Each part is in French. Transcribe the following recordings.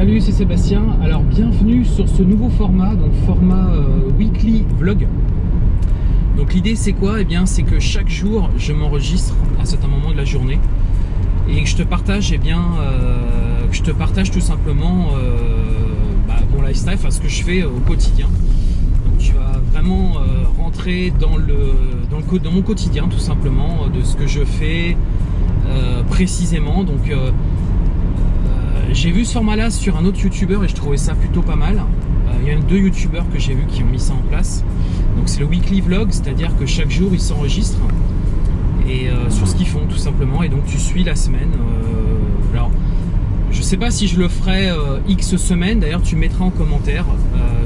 Salut, c'est Sébastien. Alors, bienvenue sur ce nouveau format, donc format euh, weekly vlog. Donc, l'idée, c'est quoi? Eh bien, c'est que chaque jour, je m'enregistre à certains moments de la journée et que je te partage, eh bien, euh, que je te partage tout simplement euh, bah, mon lifestyle, enfin ce que je fais au quotidien. Donc, tu vas vraiment rentrer dans le, dans le dans mon quotidien, tout simplement, de ce que je fais précisément. Donc j'ai vu ce format-là sur un autre youtubeur et je trouvais ça plutôt pas mal. Euh, Il y a deux youtubeurs que j'ai vu qui ont mis ça en place. Donc c'est le weekly vlog, c'est-à-dire que chaque jour ils s'enregistrent et euh, sur ce qu'ils font tout simplement. Et donc tu suis la semaine. Euh, alors je sais pas si je le ferai euh, X semaines. D'ailleurs tu mettras en commentaire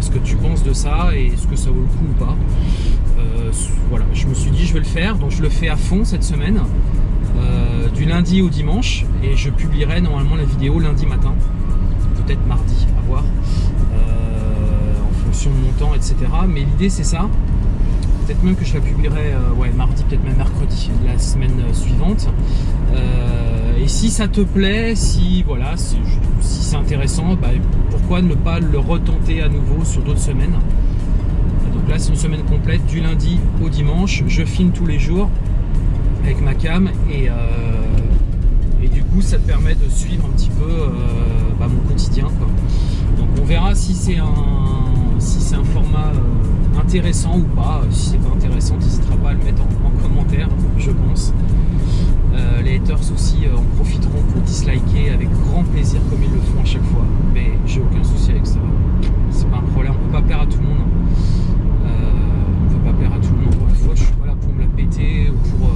ce que tu penses de ça et ce que ça vaut le coup ou pas. Voilà, je me suis dit je vais le faire, donc je le fais à fond cette semaine. Euh, du lundi au dimanche et je publierai normalement la vidéo lundi matin peut-être mardi à voir euh, en fonction de mon temps etc mais l'idée c'est ça. Peut-être même que je la publierai euh, ouais, mardi peut-être même mercredi la semaine suivante. Et si ça te plaît si voilà si, si c'est intéressant bah, pourquoi ne pas le retenter à nouveau sur d'autres semaines? Donc là c'est une semaine complète du lundi au dimanche. Je filme tous les jours avec ma cam et, euh, et du coup ça te permet de suivre un petit peu euh, bah, mon quotidien quoi. donc on verra si c'est un si c'est un format euh, intéressant ou pas. Si c'est pas intéressant n'hésitera pas à le mettre en, en commentaire je pense. Les haters aussi en profiteront pour disliker avec grand plaisir comme ils le font à chaque fois. Mais j'ai aucun souci avec ça. C'est pas un problème. On peut pas plaire à tout le monde Euh, on peut pas plaire à tout le monde. Une fois je suis pas là pour me la péter ou pour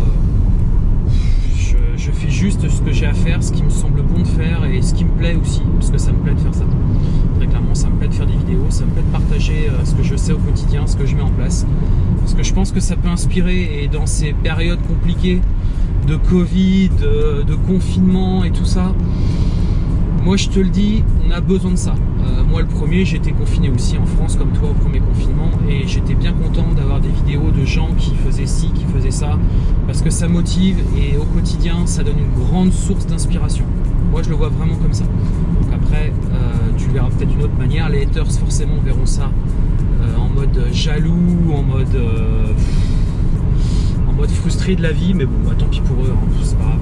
juste ce que j'ai à faire, ce qui me semble bon de faire et ce qui me plaît aussi, parce que ça me plaît de faire ça. Très clairement, ça me plaît de faire des vidéos, ça me plaît de partager euh, ce que je sais au quotidien, ce que je mets en place. Parce que je pense que ça peut inspirer et dans ces périodes compliquées de Covid, de, de confinement et tout ça, moi je te le dis, on a besoin de ça. Euh, moi le premier, j'étais confiné aussi en France comme toi au premier confinement et j'étais bien content d'avoir des vidéos de gens qui faisaient ci, qui faisaient ça, parce que ça motive et au quotidien ça donne une grande source d'inspiration. Moi je le vois vraiment comme ça. Donc après, euh, tu le verras peut-être d'une autre manière, les haters forcément verront ça euh, en mode jaloux, en mode... en mode frustré de la vie, mais bon, bah, tant pis pour eux, hein, c'est pas grave.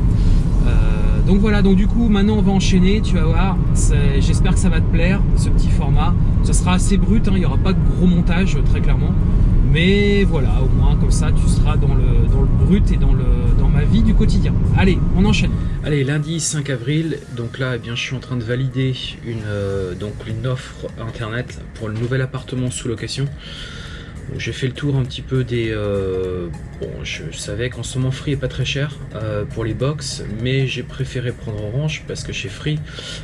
Donc voilà, donc du coup maintenant on va enchaîner, tu vas voir, j'espère que ça va te plaire ce petit format. Ça sera assez brut, hein, il n'y aura pas de gros montage très clairement. Mais voilà, au moins comme ça tu seras dans le, dans le brut et dans ma vie du quotidien. Allez, on enchaîne. Allez, lundi 5 avril, donc là eh bien, je suis en train de valider une, euh, donc une offre internet pour le nouvel appartement sous location. J'ai fait le tour un petit peu des... euh, bon, je, je savais qu'en ce moment Free est pas très cher euh, pour les box, mais j'ai préféré prendre Orange parce que chez Free,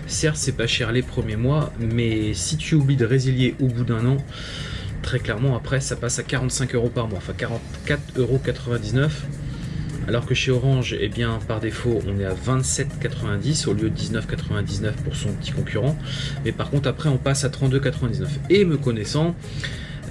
certes c'est pas cher les premiers mois, mais si tu oublies de résilier au bout d'un an, très clairement après ça passe à 45 euros par mois, enfin 44,99 euros. Alors que chez Orange, eh bien, par défaut, on est à 27,90 au lieu de 19,99 pour son petit concurrent. Mais par contre, après, on passe à 32,99. Et me connaissant,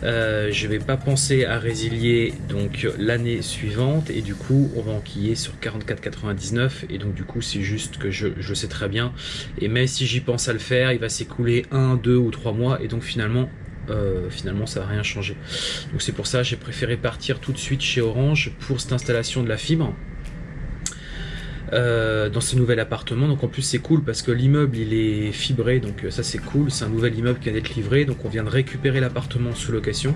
euh, je vais pas penser à résilier donc l'année suivante et du coup on va enquiller sur 44,99 et donc du coup c'est juste que je, sais très bien. Et même si j'y pense à le faire il va s'écouler un, deux ou trois mois et donc finalement euh, finalement ça va rien changer. Donc c'est pour ça j'ai préféré partir tout de suite chez Orange pour cette installation de la fibre euh, dans ce nouvel appartement. Donc en plus c'est cool parce que l'immeuble il est fibré, donc euh, ça c'est cool. C'est un nouvel immeuble qui vient d'être livré, donc on vient de récupérer l'appartement sous location.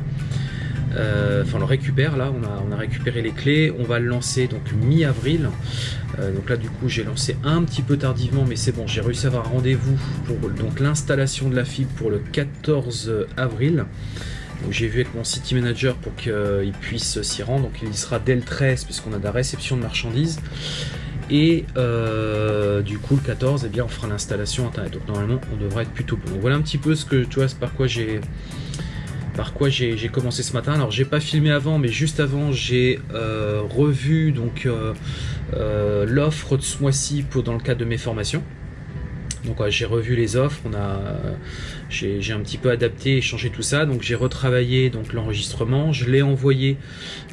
Euh, Enfin on le récupère là, on a, on a récupéré les clés, on va le lancer donc mi-avril. Donc là du coup j'ai lancé un petit peu tardivement mais c'est bon, j'ai réussi à avoir rendez-vous pour donc l'installation de la fibre pour le 14 avril. Donc j'ai vu avec mon city manager pour qu'il puisse s'y rendre, donc il y sera dès le 13 puisqu'on a de la réception de marchandises. Et euh, du coup, le 14, eh bien, on fera l'installation internet. Donc normalement, on devrait être plutôt bon. Donc voilà un petit peu ce que tu vois, par quoi j'ai par quoi j'ai commencé ce matin. Alors j'ai pas filmé avant, mais juste avant, j'ai euh, revu donc euh, l'offre de ce mois-ci dans le cadre de mes formations. Donc j'ai revu les offres, on a, j'ai un petit peu adapté et changé tout ça. Donc j'ai retravaillé donc l'enregistrement, je l'ai envoyé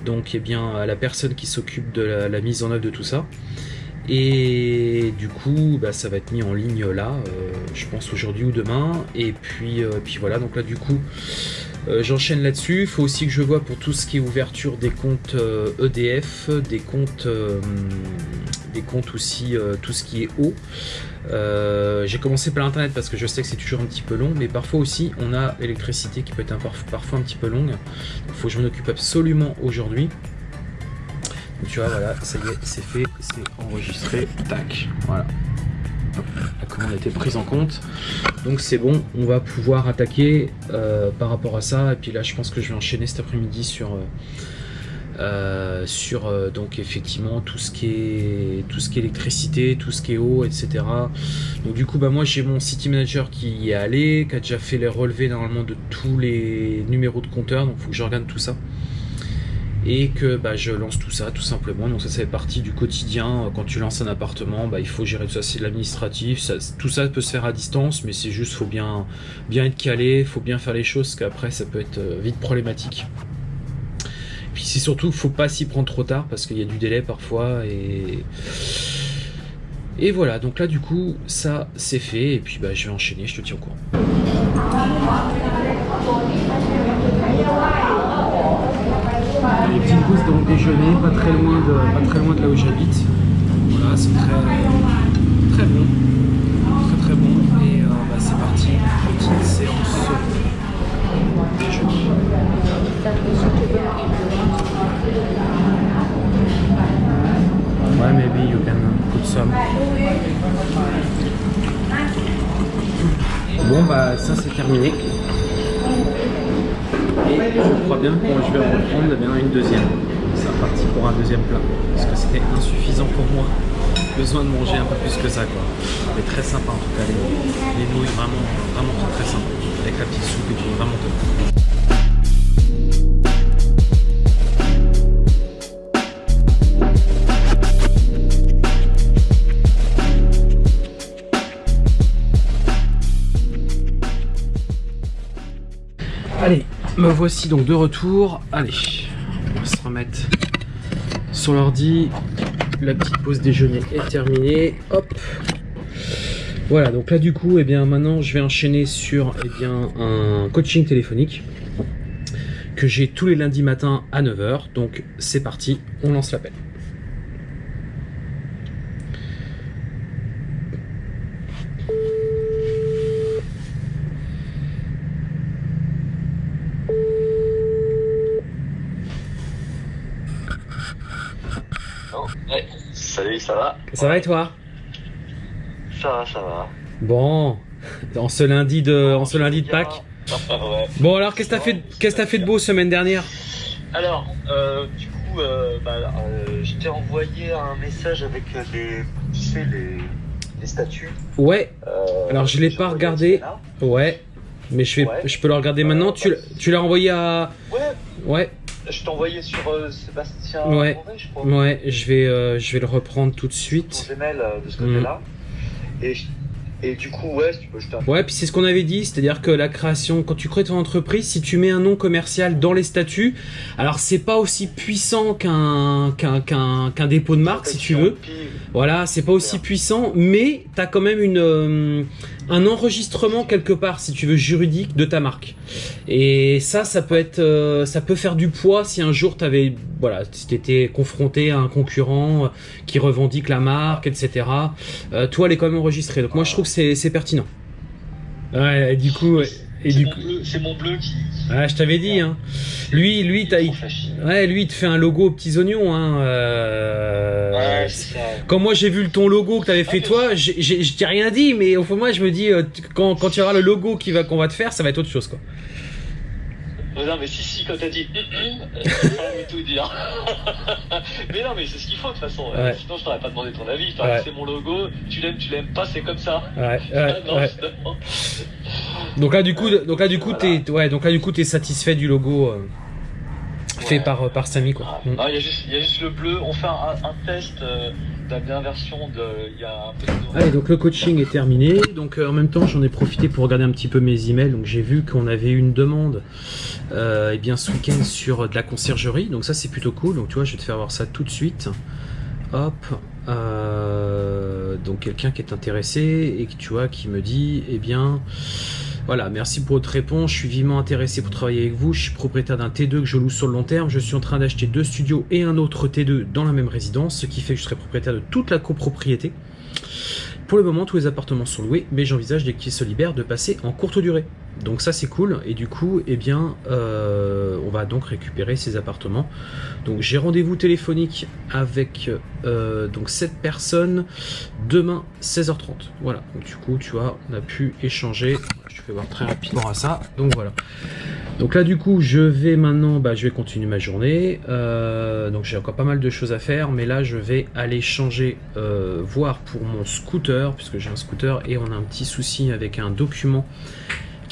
donc eh bien à la personne qui s'occupe de la mise en œuvre de tout ça. Et du coup, bah, ça va être mis en ligne là, je pense aujourd'hui ou demain. Et puis, puis voilà, donc là du coup, j'enchaîne là-dessus. Il faut aussi que je vois pour tout ce qui est ouverture des comptes EDF, e des comptes, des comptes aussi, tout ce qui est eau. Euh, j'ai commencé par l'internet parce que je sais que c'est toujours un petit peu long, mais parfois aussi on a l'électricité qui peut être parfois un petit peu longue. Il faut que je m'en occupe absolument aujourd'hui. Tu vois, voilà, ça y est, c'est fait, c'est enregistré, tac, voilà. la commande a été prise en compte. Donc c'est bon, on va pouvoir attaquer euh, par rapport à ça. Et puis là, je pense que je vais enchaîner cet après-midi sur... Euh, euh, sur donc effectivement tout ce qui est tout ce qui est électricité, tout ce qui est eau, etc. Donc du coup bah moi j'ai mon city manager qui y est allé, qui a déjà fait les relevés normalement de tous les numéros de compteur, donc faut que je regarde tout ça et que bah, je lance tout ça tout simplement donc ça c'est partie du quotidien quand tu lances un appartement bah, il faut gérer tout ça c'est l'administratif tout ça peut se faire à distance mais c'est juste faut bien bien être calé faut bien faire les choses parce qu'après ça peut être euh, vite problématique puis c'est surtout, faut pas s'y prendre trop tard parce qu'il y a du délai parfois et et voilà. Donc là, du coup, ça c'est fait et puis bah je vais enchaîner. Je te tiens au courant. Les petites pauses donc déjeuner, pas très loin de pas très loin de là où j'habite. Voilà, c'est très très bon, très très bon et euh, bah, c'est parti. Petite séance déjeuner. Ouais, maybe you can put some. Bon, bah, ça c'est terminé. Je crois bien que je vais reprendre une deuxième. C'est reparti pour un deuxième plat. Parce que c'était insuffisant pour moi. Besoin de manger un peu plus que ça, quoi. Mais très sympa en tout cas, les, les nouilles vraiment, vraiment très, très sympa. Avec la petite soupe et tout, vraiment top. Voici donc de retour. Allez, on va se remettre sur l'ordi. La petite pause déjeuner est terminée. Hop. Voilà, donc là du coup, eh bien maintenant je vais enchaîner sur eh bien, un coaching téléphonique que j'ai tous les lundis matins à 9h. Donc c'est parti, on lance l'appel. Ça va Ça va et toi Ça va, ça va. Bon, en ce lundi de, en ce lundi de Pâques. Bon alors, qu'est-ce que t'as fait, qu'est-ce que fait de beau semaine dernière Alors, euh, du coup, euh, bah, euh, je t'ai envoyé un message avec les, tu sais, les, les statuts. Ouais. alors je l'ai pas regardé. Ouais. Mais je, vais, je peux le regarder maintenant. Tu, tu l'as envoyé à. Ouais. Ouais. Je envoyé sur euh, Sébastien ouais. je crois. Ouais, je vais, euh, je vais le reprendre tout de suite. Ton Gmail de ce côté-là. Et, et, du coup, ouais, tu peux jeter un Ouais, puis c'est ce qu'on avait dit, c'est-à-dire que la création, quand tu crées ton entreprise, si tu mets un nom commercial dans les statuts, alors c'est pas aussi puissant qu'un qu'un dépôt de marque, si tu veux. Voilà, c'est pas aussi puissant, mais tu as quand même une un enregistrement quelque part, si tu veux, juridique de ta marque. Et ça, ça peut être, euh, ça peut faire du poids si un jour t'avais, voilà, si étais confronté à un concurrent qui revendique la marque, etc. Euh, toi, elle est quand même enregistrée. Donc moi, je trouve que c'est pertinent. Ouais, du coup, et du coup, c'est mon bleu qui. Ouais, je t'avais dit. Hein. Lui, lui, t'as, ouais, lui, il te fait un logo aux petits oignons. Hein. Euh... Ouais, ça. Quand moi j'ai vu ton logo que t'avais fait toi, je t'ai rien dit, mais au fond moi je me dis euh, quand quand il y aura le logo qui va qu'on va te faire, ça va être autre chose quoi. Non, mais si, si, quand t'as dit hum, hum, pas tout dire. mais non, mais c'est ce qu'il faut de toute façon. Sinon, je t'aurais pas demandé ton avis. C'est mon logo, tu l'aimes, tu l'aimes pas, c'est comme ça. Ouais. Donc là, du coup, donc là, du coup, t'es, ouais, donc là, du coup, t'es satisfait du logo. Euh, fait par, par Samy quoi. Mm. il y, a juste, y a juste le bleu, on fait un, test euh, version de il y a un peu de Allez donc le coaching est terminé, donc euh, en même temps j'en ai profité pour regarder un petit peu mes emails, donc j'ai vu qu'on avait une demande euh, eh bien ce week-end sur de la conciergerie, donc ça c'est plutôt cool, donc tu vois je vais te faire voir ça tout de suite. Hop, donc quelqu'un qui est intéressé et tu vois, qui me dit, eh bien, voilà, merci pour votre réponse. Je suis vivement intéressé pour travailler avec vous. Je suis propriétaire d'un T2 que je loue sur le long terme. Je suis en train d'acheter deux studios et un autre T2 dans la même résidence, ce qui fait que je serai propriétaire de toute la copropriété. Pour le moment, tous les appartements sont loués, mais j'envisage dès qu'ils se libèrent de passer en courte durée. Donc ça c'est cool et du coup eh bien euh, on va donc récupérer ces appartements. Donc j'ai rendez-vous téléphonique avec euh, donc cette personne demain 16h30. Voilà donc du coup tu vois on a pu échanger. Je te fais voir très rapidement à ça. Donc voilà. Donc là du coup je vais maintenant bah, je vais continuer ma journée. Euh, donc j'ai encore pas mal de choses à faire mais là je vais aller changer voir pour mon scooter puisque j'ai un scooter et on a un petit souci avec un document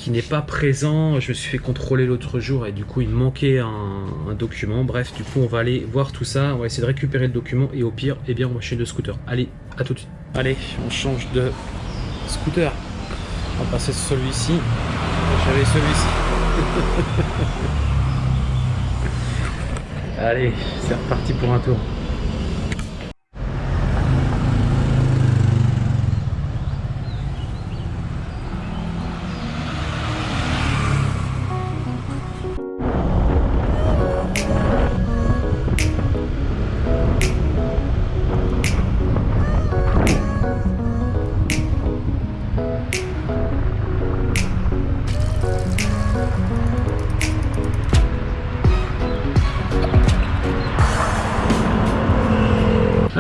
qui n'est pas présent. Je me suis fait contrôler l'autre jour et du coup il manquait un, document. Bref, du coup on va aller voir tout ça. On va essayer de récupérer le document et au pire, eh bien on va changer de scooter. Allez, à tout de suite. Allez, on change de scooter. On va passer sur celui-ci. J'avais celui-ci. Allez, c'est reparti pour un tour.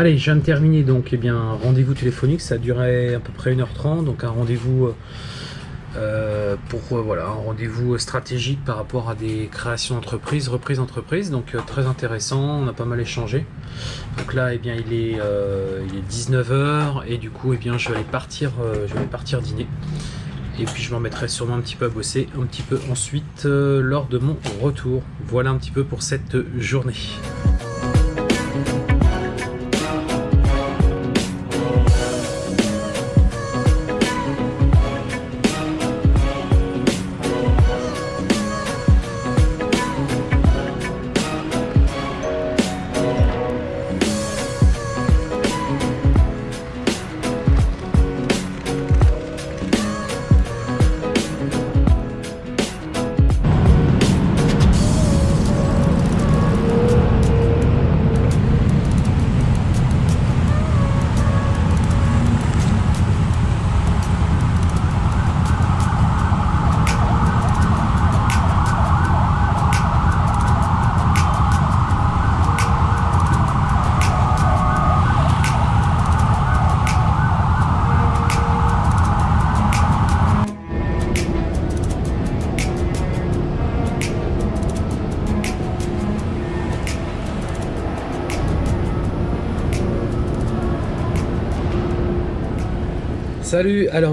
Allez, je viens de terminer donc eh bien rendez-vous téléphonique, ça a duré à peu près 1h30, donc un rendez-vous euh, euh, euh, voilà un rendez-vous stratégique par rapport à des créations d'entreprise, reprise d'entreprise, donc très intéressant, on a pas mal échangé. Donc là, eh bien, il est, il est 19h et du coup, eh bien, je vais partir, je vais partir dîner. Et puis je m'en mettrai sûrement un petit peu à bosser, un petit peu ensuite lors de mon retour. Voilà un petit peu pour cette journée.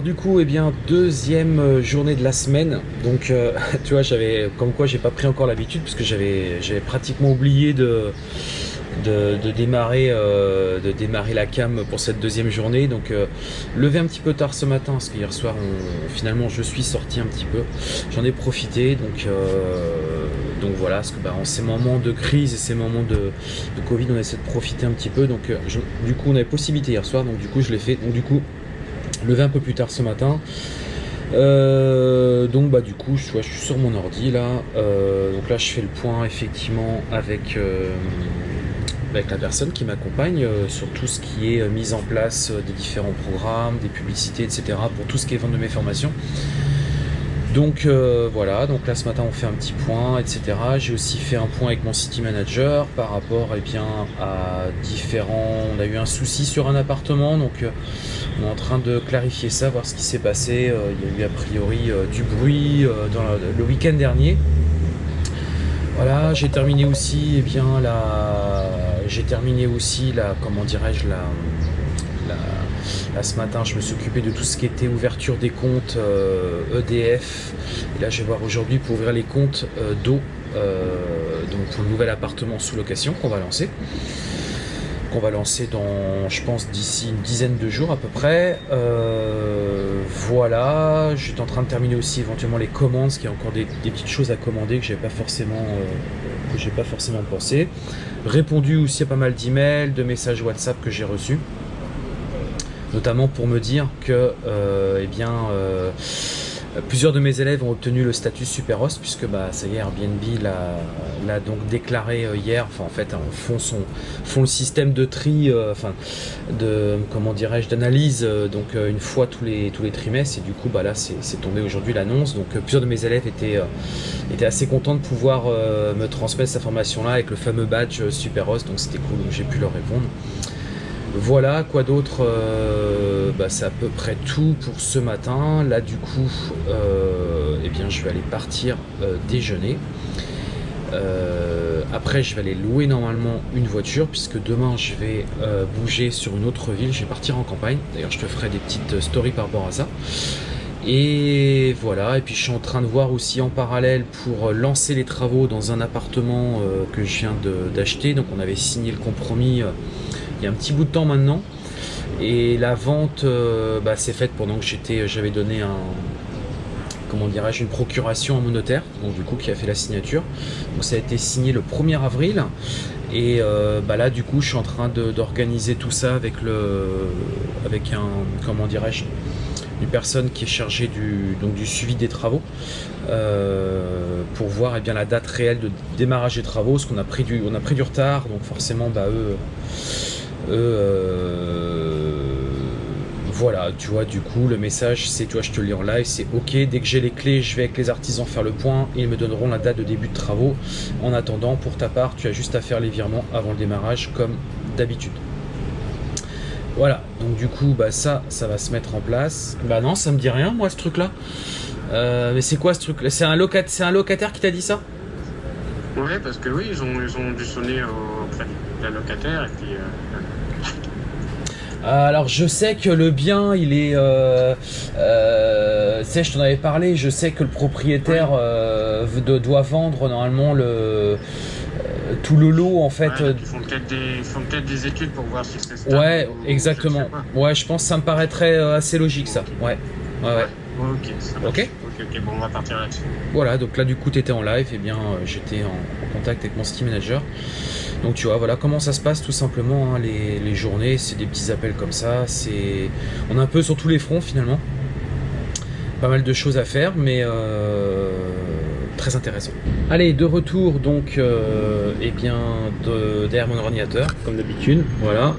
Du coup, eh bien, deuxième euh, journée de la semaine. Donc, euh, tu vois, j'avais, comme quoi, j'ai pas pris encore l'habitude, parce que j'avais, j'avais pratiquement oublié de, démarrer, euh, de démarrer la cam pour cette deuxième journée. Donc, levé un petit peu tard ce matin, parce qu'hier soir, finalement, je suis sorti un petit peu. J'en ai profité, donc, donc voilà, parce que bah, en ces moments de crise et ces moments de, de, Covid, on essaie de profiter un petit peu. Donc, du coup, on avait possibilité hier soir, donc du coup, je l'ai fait. Donc, du coup, levé un peu plus tard ce matin. Euh, donc bah du coup je, suis sur mon ordi là euh, donc là je fais le point effectivement avec, euh, avec la personne qui m'accompagne sur tout ce qui est mise en place des différents programmes, des publicités etc pour tout ce qui est vente de mes formations donc voilà, donc là ce matin on fait un petit point, etc. J'ai aussi fait un point avec mon city manager par rapport eh bien, à différents... On a eu un souci sur un appartement, donc on est en train de clarifier ça, voir ce qui s'est passé. Euh, il y a eu a priori du bruit dans le week-end dernier. Voilà, j'ai terminé aussi, eh bien, la... j'ai terminé aussi la, comment dirais-je, la Là, ce matin, je me suis occupé de tout ce qui était ouverture des comptes EDF. Euh, e Et là, je vais voir aujourd'hui pour ouvrir les comptes euh, d'eau, euh, donc pour le nouvel appartement sous location qu'on va lancer. Qu'on va lancer dans, je pense, d'ici une dizaine de jours à peu près. Euh, voilà, j'étais en train de terminer aussi éventuellement les commandes, parce qu'il y a encore des, petites choses à commander que j'ai pas forcément, euh, que j'ai pas forcément pensé. Répondu aussi à pas mal d'emails, de messages WhatsApp que j'ai reçus, notamment pour me dire que, euh, eh bien Plusieurs de mes élèves ont obtenu le statut super host puisque bah, ça y est, Airbnb l'a donc déclaré euh, hier. Enfin, en fait, hein, font, le système de tri, euh, comment dirais-je, d'analyse euh, donc une fois tous les trimestres. Et du coup, bah là, c'est tombé aujourd'hui l'annonce. Donc, plusieurs de mes élèves étaient assez contents de pouvoir me transmettre cette information-là avec le fameux badge super host. Donc, c'était cool. Donc, j'ai pu leur répondre. Voilà, quoi d'autre euh, bah, C'est à peu près tout pour ce matin. Là, du coup, euh, eh bien, je vais aller partir euh, déjeuner. après, je vais aller louer normalement une voiture puisque demain, je vais bouger sur une autre ville. Je vais partir en campagne. D'ailleurs, je te ferai des petites stories par rapport à ça. Et voilà, et puis je suis en train de voir aussi en parallèle pour lancer les travaux dans un appartement que je viens d'acheter. Donc on avait signé le compromis il y a un petit bout de temps maintenant. Et la vente euh, bah, s'est faite pendant que j'étais, j'avais donné un, comment dirais-je, une procuration à mon notaire, donc du coup qui a fait la signature. Donc ça a été signé le 1er avril. Et euh, bah là du coup je suis en train d'organiser tout ça avec le avec un comment dirais-je une personne qui est chargée du, donc, du suivi des travaux euh, pour voir eh bien, la date réelle de démarrage des travaux, parce qu'on a pris du, on a pris du retard, donc forcément bah, eux voilà, tu vois, du coup, le message, c'est, tu vois, je te lis en live, c'est OK, dès que j'ai les clés, je vais avec les artisans faire le point ils me donneront la date de début de travaux. En attendant, pour ta part, tu as juste à faire les virements avant le démarrage, comme d'habitude. Voilà, donc du coup, bah ça, ça va se mettre en place. Bah non, ça me dit rien, moi, ce truc-là. Euh, mais c'est quoi ce truc-là? C'est un, locat... un locataire qui t'a dit ça? Ouais, parce que oui, ils ont, ils ont dû sonner auprès de la locataire et puis... Euh, euh, alors je sais que le bien il est, euh, euh je t'en avais parlé, je sais que le propriétaire euh, doit vendre normalement le tout le lot en fait. ils font peut-être des, études pour voir si c'est Ouais, exactement. Ouais, je pense que ça me paraîtrait assez logique ça. Ouais. Ouais, ouais. Ok, ok. Ok, bon, on va partir là-dessus. Voilà, donc là du coup tu étais en live, et eh bien j'étais en, contact avec mon Steam Manager. Donc tu vois, voilà comment ça se passe tout simplement, hein, les, journées, c'est des petits appels comme ça, c'est on est un peu sur tous les fronts finalement. Pas mal de choses à faire, mais euh, très intéressant. Allez, de retour donc, euh, eh bien, derrière mon ordinateur, comme d'habitude, voilà.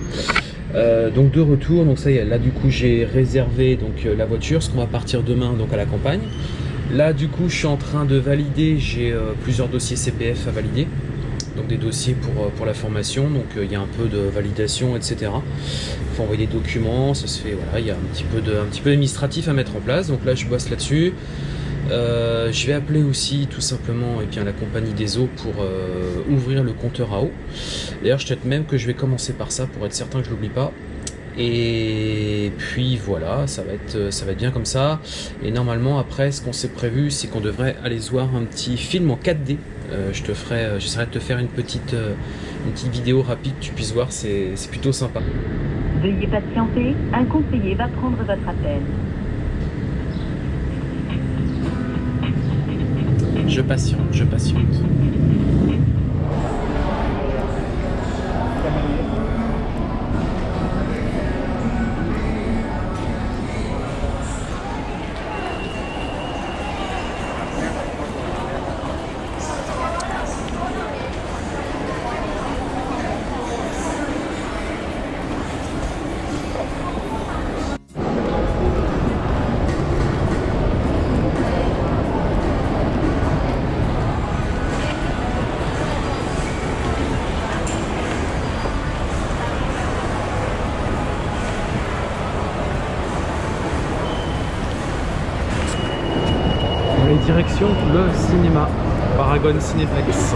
Euh, donc de retour, donc ça y est, là du coup j'ai réservé donc la voiture, ce qu'on va partir demain donc à la campagne. Là du coup je suis en train de valider, j'ai plusieurs dossiers CPF à valider donc des dossiers pour, euh, pour la formation, donc euh, il y a un peu de validation, etc. Il faut envoyer des documents, ça se fait, voilà, il y a un petit peu de, un petit peu à mettre en place, donc là je bosse là-dessus. Euh, je vais appeler aussi tout simplement et bien, la compagnie des eaux pour ouvrir le compteur à eau. D'ailleurs, je peut-être même que je vais commencer par ça pour être certain que je l'oublie pas. Et puis voilà, ça va être ça va être bien comme ça. Et normalement après, ce qu'on s'est prévu, c'est qu'on devrait aller voir un petit film en 4D euh, je te ferai, euh, j'essaierai de te faire une petite, euh, une petite vidéo rapide, tu puisses voir, c'est plutôt sympa. Veuillez patienter, un conseiller va prendre votre appel. Je patiente, je patiente. Paragon Cinéplex.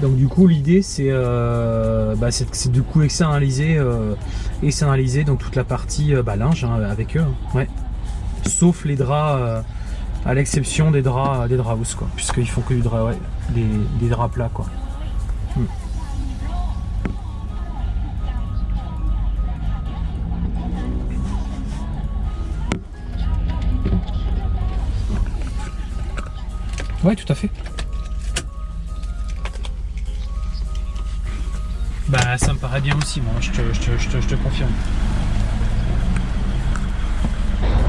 donc du coup l'idée c'est euh, bah, du coup externaliser, euh, externaliser donc toute la partie euh, bah, linge hein, avec eux. Hein. Sauf les draps, euh, à l'exception des draps des draps quoi, puisqu'ils font que des, draps plats quoi. Hmm. Tout à fait. ça, me paraît bien aussi, moi, je te, je te, je te, je te confirme.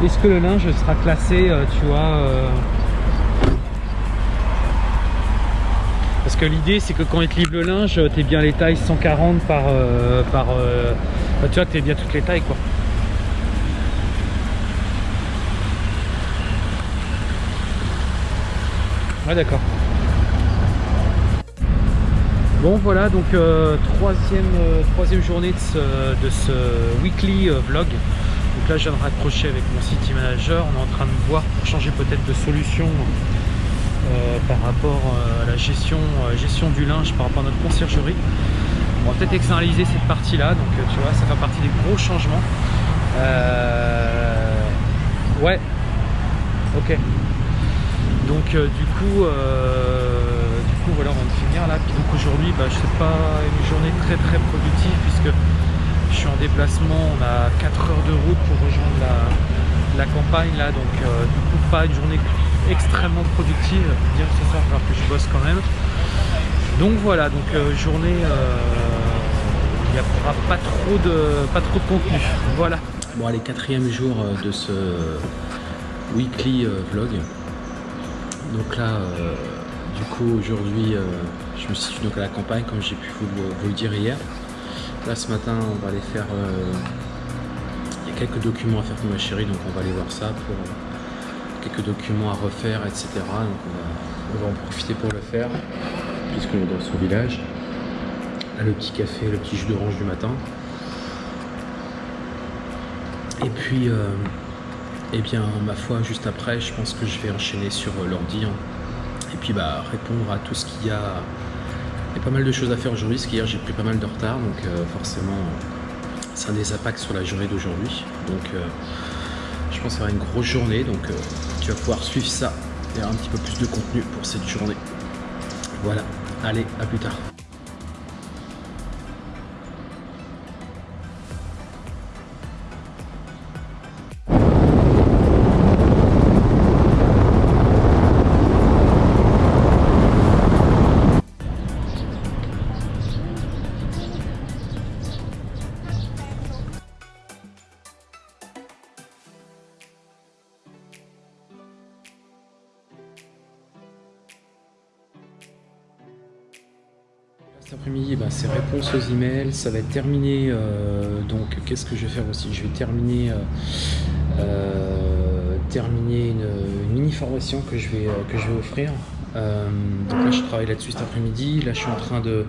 Est-ce que le linge sera classé, euh, tu vois. Euh Parce que l'idée, c'est que quand ils te livrent le linge, t'es bien les tailles 140 par... Euh, par tu vois, t'es bien toutes les tailles, quoi. Ouais, d'accord. Bon voilà donc euh, euh, troisième, journée de ce, weekly euh, vlog. Donc là je viens de raccrocher avec mon city manager, on est en train de voir pour changer peut-être de solution par rapport à la gestion, gestion du linge par rapport à notre conciergerie. On va peut-être externaliser cette partie là, donc tu vois ça fait partie des gros changements. Ouais, ok. Donc du coup coup voilà on vient de finir là. Puis donc aujourd'hui bah, c'est pas une journée très très productive puisque je suis en déplacement. On a 4 heures de route pour rejoindre la, la campagne là. Donc euh, du coup pas une journée extrêmement productive. Bien ce soir alors que je bosse quand même. Donc voilà. Donc euh, journée euh, il n'y aura pas trop de pas trop de contenu. Voilà. Bon allez quatrième jour de ce weekly vlog. Donc là du coup, aujourd'hui, euh, je me situe donc à la campagne, comme j'ai pu vous le, dire hier. Là, ce matin, on va aller faire... Euh, il y a quelques documents à faire pour ma chérie, donc on va aller voir ça pour euh, quelques documents à refaire, etc. Donc on va, en profiter pour le faire, puisqu'on est dans son village. Le petit café, le petit jus d'orange du matin. Et puis... Eh bien, ma foi, juste après, je pense que je vais enchaîner sur l'ordi. Hein et puis bah, répondre à tout ce qu'il y a. Il y a pas mal de choses à faire aujourd'hui, parce qu'hier j'ai pris pas mal de retard, donc euh, forcément ça a des impacts sur la journée d'aujourd'hui. Donc euh, je pense que ça va être une grosse journée, donc euh, tu vas pouvoir suivre ça et avoir un petit peu plus de contenu pour cette journée. Voilà, allez, à plus tard. ça va être terminé. Euh, donc, qu'est-ce que je vais faire aussi? Je vais terminer, euh, euh, terminer une, mini formation que je vais, que je vais offrir. donc là, je travaille là-dessus cet après-midi. Là, je suis en train de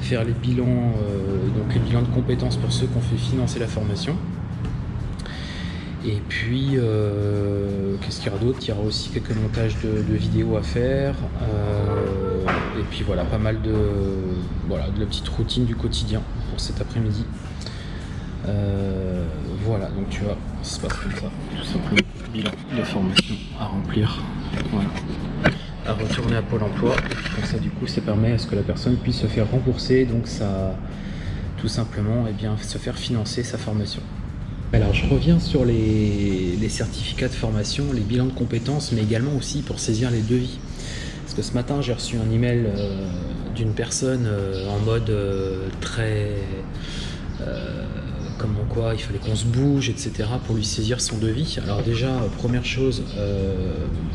faire les bilans, donc les bilans de compétences pour ceux qu'on fait financer la formation. Et puis, qu'est-ce qu'il y aura d'autre? Il y aura aussi quelques montages de, vidéos à faire. Et puis voilà, pas mal de, voilà, de la petite routine du quotidien cet après-midi. Euh, voilà, donc tu vois, ça se passe comme ça. Tout simplement, bilan de formation à remplir. Voilà. À retourner à Pôle emploi. Comme ça, du coup, ça permet à ce que la personne puisse se faire rembourser, donc ça, tout simplement, et eh bien, se faire financer sa formation. Alors je reviens sur les, certificats de formation, les bilans de compétences, mais également aussi pour saisir les devis. Parce que ce matin, j'ai reçu un email euh, d'une personne euh, en mode euh, très comment quoi, il fallait qu'on se bouge, etc. pour lui saisir son devis. Alors déjà, première chose,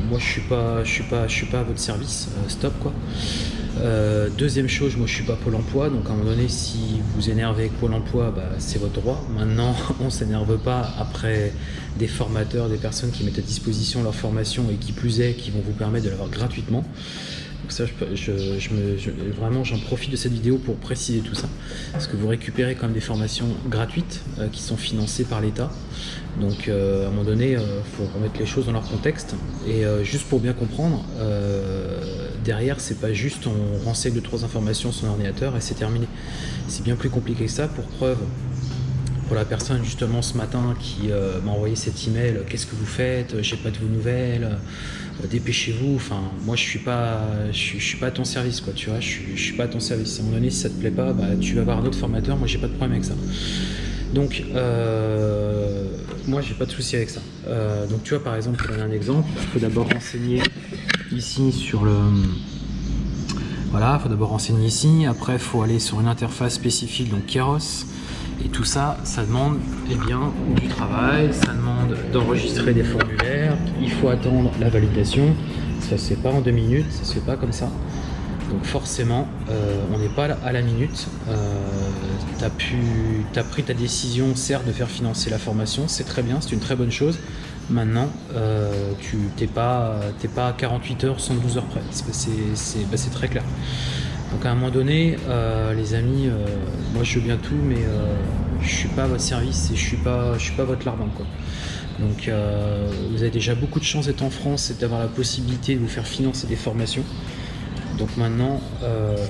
moi je suis pas, je suis pas, je suis pas à votre service, stop quoi. Euh, deuxième chose, moi je suis pas Pôle Emploi, donc à un moment donné, si vous énervez avec Pôle Emploi, bah, c'est votre droit. Maintenant, on s'énerve pas après des formateurs, des personnes qui mettent à disposition leur formation et qui plus est, qui vont vous permettre de l'avoir gratuitement. Donc ça, je, me, vraiment, j'en profite de cette vidéo pour préciser tout ça. Parce que vous récupérez quand même des formations gratuites euh, qui sont financées par l'État. Donc euh, à un moment donné, il euh, faut remettre les choses dans leur contexte. Et juste pour bien comprendre, derrière, c'est pas juste on renseigne deux trois informations sur l'ordinateur et c'est terminé. C'est bien plus compliqué que ça. Pour preuve, pour la personne justement ce matin qui m'a envoyé cet email, qu'est-ce que vous faites? J'ai pas de vos nouvelles. Euh, dépêchez-vous. Enfin, moi, je suis pas, je suis, pas à ton service, quoi. Tu vois, je suis, pas à ton service. À un moment donné, si ça te plaît pas, bah, tu vas voir un autre formateur. Moi, j'ai pas de problème avec ça. Donc, euh, moi, j'ai pas de souci avec ça. Euh, donc, tu vois, par exemple, pour donner un exemple, il faut d'abord renseigner ici sur le. Voilà, il faut d'abord renseigner ici. Après, il faut aller sur une interface spécifique, donc Keros. Et tout ça, ça demande eh bien, du travail, ça demande d'enregistrer des formulaires, il faut attendre la validation, ça se fait pas en deux minutes, ça se fait pas comme ça. Donc forcément, euh, on n'est pas à la minute. Euh, tu as, pris ta décision, certes, de faire financer la formation, c'est très bien, c'est une très bonne chose. Maintenant, euh, tu n'es pas, à 48 heures, 112 heures près. C'est bah, très clair. Donc à un moment donné, euh, les amis, euh, moi je veux bien tout, mais euh, je suis pas à votre service et je suis pas, je suis pas votre larbin. Donc vous avez déjà beaucoup de chance d'être en France et d'avoir la possibilité de vous faire financer des formations. Donc maintenant,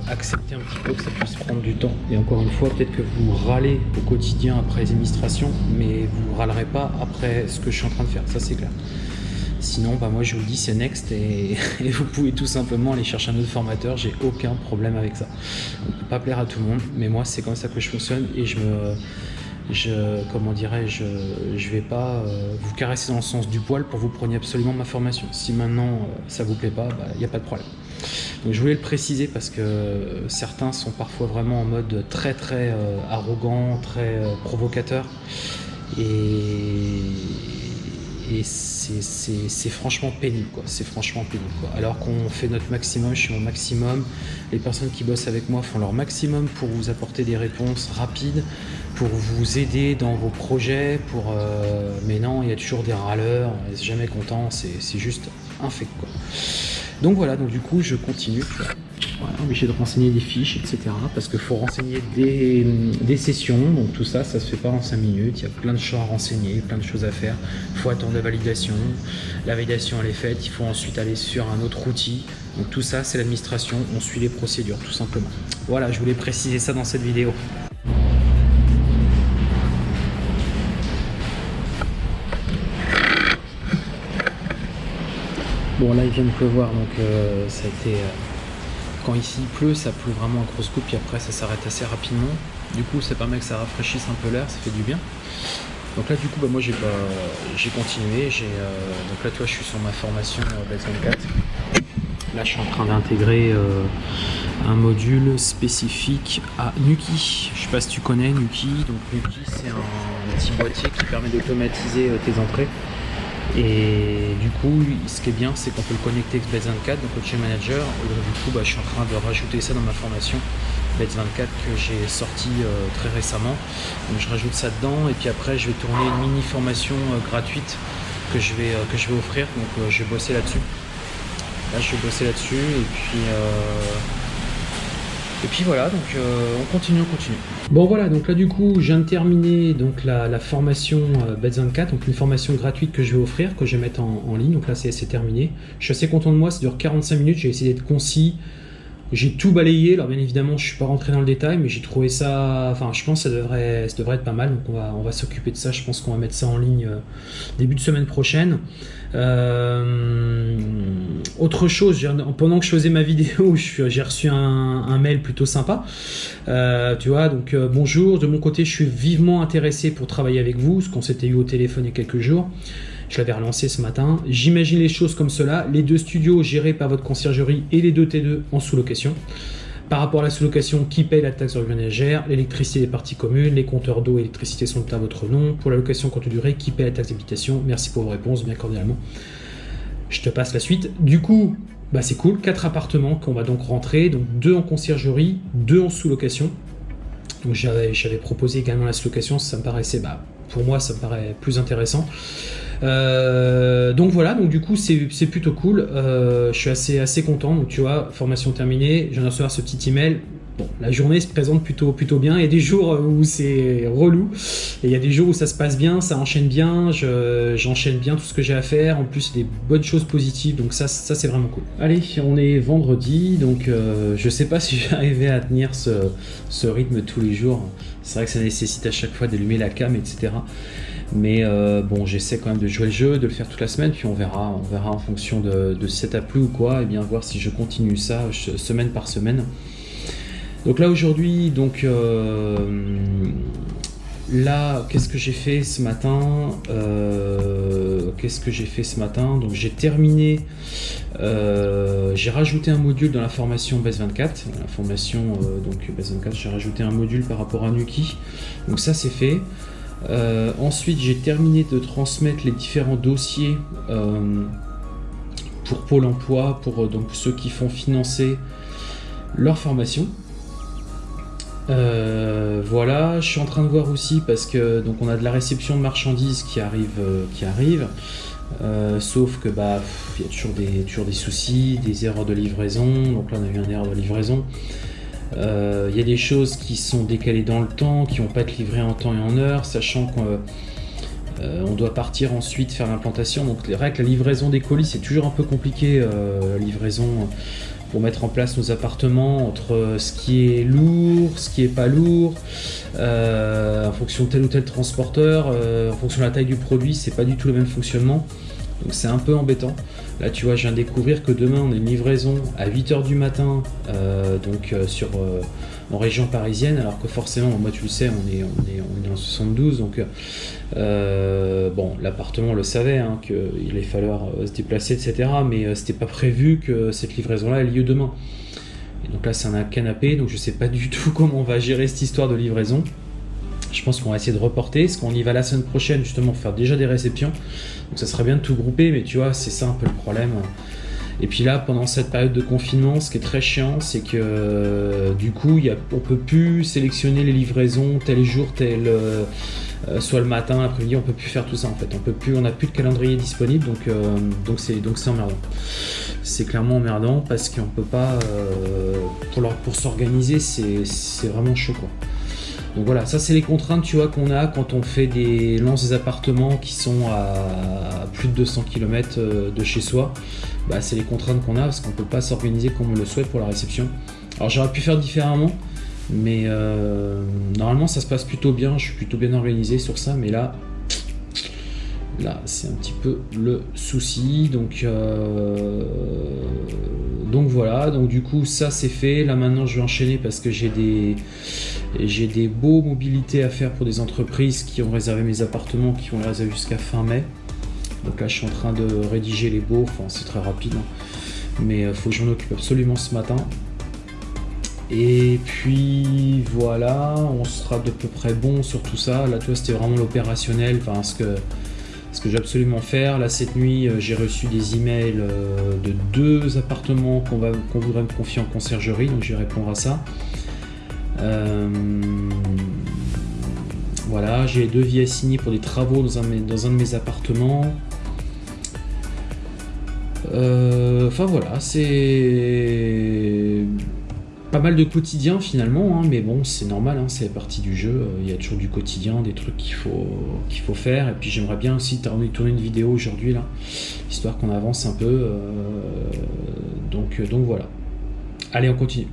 acceptez un petit peu que ça puisse prendre du temps. Et encore une fois, peut-être que vous râlez au quotidien après les administrations, mais vous râlerez pas après ce que je suis en train de faire, ça c'est clair. Sinon, bah moi je vous dis, c'est next et, vous pouvez tout simplement aller chercher un autre formateur. J'ai aucun problème avec ça. On peut pas plaire à tout le monde, mais moi c'est comme ça que je fonctionne et je me, je, comment dirais-je, je vais pas euh, vous caresser dans le sens du poil pour vous preniez absolument ma formation. Si maintenant euh, ça vous plaît pas, il bah, n'y a pas de problème. Je voulais le préciser parce que certains sont parfois vraiment en mode très très euh, arrogant, très provocateur et et c'est franchement pénible quoi. C'est franchement pénible quoi. Alors qu'on fait notre maximum je suis mon maximum. Les personnes qui bossent avec moi font leur maximum pour vous apporter des réponses rapides pour vous aider dans vos projets pour euh, mais non il y a toujours des râleurs on n'est jamais content c'est juste un fait quoi. Donc voilà donc du coup je continue obligé de renseigner des fiches, etc. Parce qu'il faut renseigner des, sessions, donc tout ça, ça se fait pas en 5 minutes. Il y a plein de choses à renseigner, plein de choses à faire. Il faut attendre la validation. La validation, elle est faite. Il faut ensuite aller sur un autre outil. Donc tout ça, c'est l'administration. On suit les procédures, tout simplement. Voilà, je voulais préciser ça dans cette vidéo. Bon là il vient de pleuvoir donc euh, ça a été euh, quand ici il pleut, ça pleut vraiment un gros coup, puis après ça s'arrête assez rapidement. Du coup, ça permet que ça rafraîchisse un peu l'air, ça fait du bien. Donc là, du coup, bah, moi j'ai continué. Euh, donc là, toi, je suis sur ma formation euh, 24. Là, je suis en train d'intégrer euh, un module spécifique à Nuki. Je sais pas si tu connais Nuki. Donc Nuki, c'est un petit boîtier qui permet d'automatiser euh, tes entrées. Et du coup, ce qui est bien, c'est qu'on peut le connecter avec Bets 24, donc le Manager. Et du coup, bah, je suis en train de rajouter ça dans ma formation Bets 24 que j'ai sorti euh, très récemment. Donc, je rajoute ça dedans. Et puis après, je vais tourner une mini formation euh, gratuite que je vais, euh, que je vais offrir. Donc, je vais bosser là-dessus. Là, je vais bosser là-dessus. Et puis. Et puis voilà, donc on continue, on continue. Bon voilà, donc là du coup, je viens de terminer donc, la, formation euh, 24 donc une formation gratuite que je vais offrir, que je vais mettre en, ligne. Donc là, c'est terminé. Je suis assez content de moi, ça dure 45 minutes, j'ai essayé d'être concis. J'ai tout balayé, alors bien évidemment je suis pas rentré dans le détail, mais j'ai trouvé ça, enfin je pense que ça devrait, ça devrait être pas mal, donc on va, on va s'occuper de ça, je pense qu'on va mettre ça en ligne euh, début de semaine prochaine. Euh, autre chose, pendant que je faisais ma vidéo, j'ai reçu un, mail plutôt sympa, euh, tu vois, donc bonjour, de mon côté je suis vivement intéressé pour travailler avec vous, ce qu'on s'était eu au téléphone il y a quelques jours. Je l'avais relancé ce matin. J'imagine les choses comme cela. Les deux studios gérés par votre conciergerie et les deux T2 en sous-location. Par rapport à la sous-location, qui paye la taxe organigère L'électricité des parties communes, les compteurs d'eau et d'électricité sont à votre nom. Pour la location courte durée, qui paye la taxe d'habitation? Merci pour vos réponses, bien cordialement. Je te passe la suite. Du coup, bah c'est cool, quatre appartements qu'on va donc rentrer, donc deux en conciergerie, deux en sous-location. J'avais proposé également la sous-location, ça me paraissait, bah, pour moi ça me paraît plus intéressant. Euh, donc voilà, du coup c'est plutôt cool. Euh, je suis assez, assez content. Donc tu vois, formation terminée, je viens de recevoir ce petit email. Bon, la journée se présente plutôt, bien. Il y a des jours où c'est relou. Et il y a des jours où ça se passe bien, ça enchaîne bien. J'enchaîne bien tout ce que j'ai à faire. En plus, des bonnes choses positives. Donc ça, c'est vraiment cool. Allez, on est vendredi. Donc euh, je sais pas si j'arrivais à tenir ce, rythme tous les jours. C'est vrai que ça nécessite à chaque fois d'allumer la cam, etc. Mais euh, bon, j'essaie quand même de jouer le jeu, de le faire toute la semaine, puis on verra, on verra en fonction de, de si ça t'a plu ou quoi, et bien voir si je continue ça semaine par semaine. Donc là aujourd'hui, donc euh, là, qu'est-ce que j'ai fait ce matin euh, Qu'est-ce que j'ai fait ce matin? Donc j'ai terminé, j'ai rajouté un module dans la formation BES 24, la formation donc BES 24, j'ai rajouté un module par rapport à Nuki. Donc ça c'est fait. Euh, ensuite, j'ai terminé de transmettre les différents dossiers euh, pour Pôle emploi, pour euh, donc, ceux qui font financer leur formation. Voilà, je suis en train de voir aussi parce que donc on a de la réception de marchandises qui arrive, qui arrive. sauf que bah il y a toujours des, toujours des soucis, des erreurs de livraison. Donc là on a eu une erreur de livraison. Il euh, y a des choses qui sont décalées dans le temps, qui vont pas être livrées en temps et en heure, sachant qu'on euh, doit partir ensuite faire l'implantation. Donc vrai que la livraison des colis c'est toujours un peu compliqué, euh, livraison pour mettre en place nos appartements entre ce qui est lourd, ce qui est pas lourd, en fonction de tel ou tel transporteur, en fonction de la taille du produit, c'est pas du tout le même fonctionnement. Donc c'est un peu embêtant. Là tu vois je viens de découvrir que demain on a une livraison à 8h du matin euh, donc euh, sur euh, en région parisienne alors que forcément moi tu le sais on est, on est, on est en 72 donc bon l'appartement le savait hein, qu'il allait falloir se déplacer etc mais c'était pas prévu que cette livraison là ait lieu demain. Et donc là c'est un canapé donc je sais pas du tout comment on va gérer cette histoire de livraison. Je pense qu'on va essayer de reporter, parce qu'on y va la semaine prochaine justement pour faire déjà des réceptions. Donc ça serait bien de tout grouper, mais tu vois, c'est ça un peu le problème. Et puis là, pendant cette période de confinement, ce qui est très chiant, c'est que euh, du coup, y a, on peut plus sélectionner les livraisons tel jour, tel euh, euh, soit le matin, l'après-midi, on peut plus faire tout ça en fait. On peut plus, on n'a plus de calendrier disponible, donc donc c'est donc c'est emmerdant. C'est clairement emmerdant parce qu'on peut pas pour pour s'organiser, c'est vraiment chaud quoi. Donc voilà, ça c'est les contraintes tu vois qu'on a quand on fait des lances des appartements qui sont à plus de 200 km euh, de chez soi. Bah, c'est les contraintes qu'on a parce qu'on peut pas s'organiser comme on le souhaite pour la réception. Alors j'aurais pu faire différemment, mais euh, normalement ça se passe plutôt bien, je suis plutôt bien organisé sur ça, mais là, c'est un petit peu le souci. Donc, euh, donc voilà, donc du coup ça c'est fait. Là maintenant je vais enchaîner parce que j'ai des j'ai beaux mobilités à faire pour des entreprises qui ont réservé mes appartements, qui vont les réserver jusqu'à fin mai. Donc là, je suis en train de rédiger les beaux, enfin c'est très rapide, hein. mais il euh, faut que j'en occupe absolument ce matin. Et puis voilà, on sera de peu près bon sur tout ça. Là, tu vois, c'était vraiment l'opérationnel, enfin ce que ce que j'ai absolument faire. Là, cette nuit, euh, j'ai reçu des emails euh, de deux appartements qu'on voudrait me confier en conciergerie, donc je vais répondre à ça. Euh, voilà, j'ai deux devis assignés pour des travaux dans un, de mes appartements. Enfin voilà, c'est pas mal de quotidien finalement, hein, mais bon, c'est normal, hein, c'est partie du jeu. Il y a toujours du quotidien, des trucs qu'il faut, qu'il faut faire. Et puis j'aimerais bien aussi tourner une vidéo aujourd'hui là, histoire qu'on avance un peu. Euh, donc, donc voilà. Allez, on continue.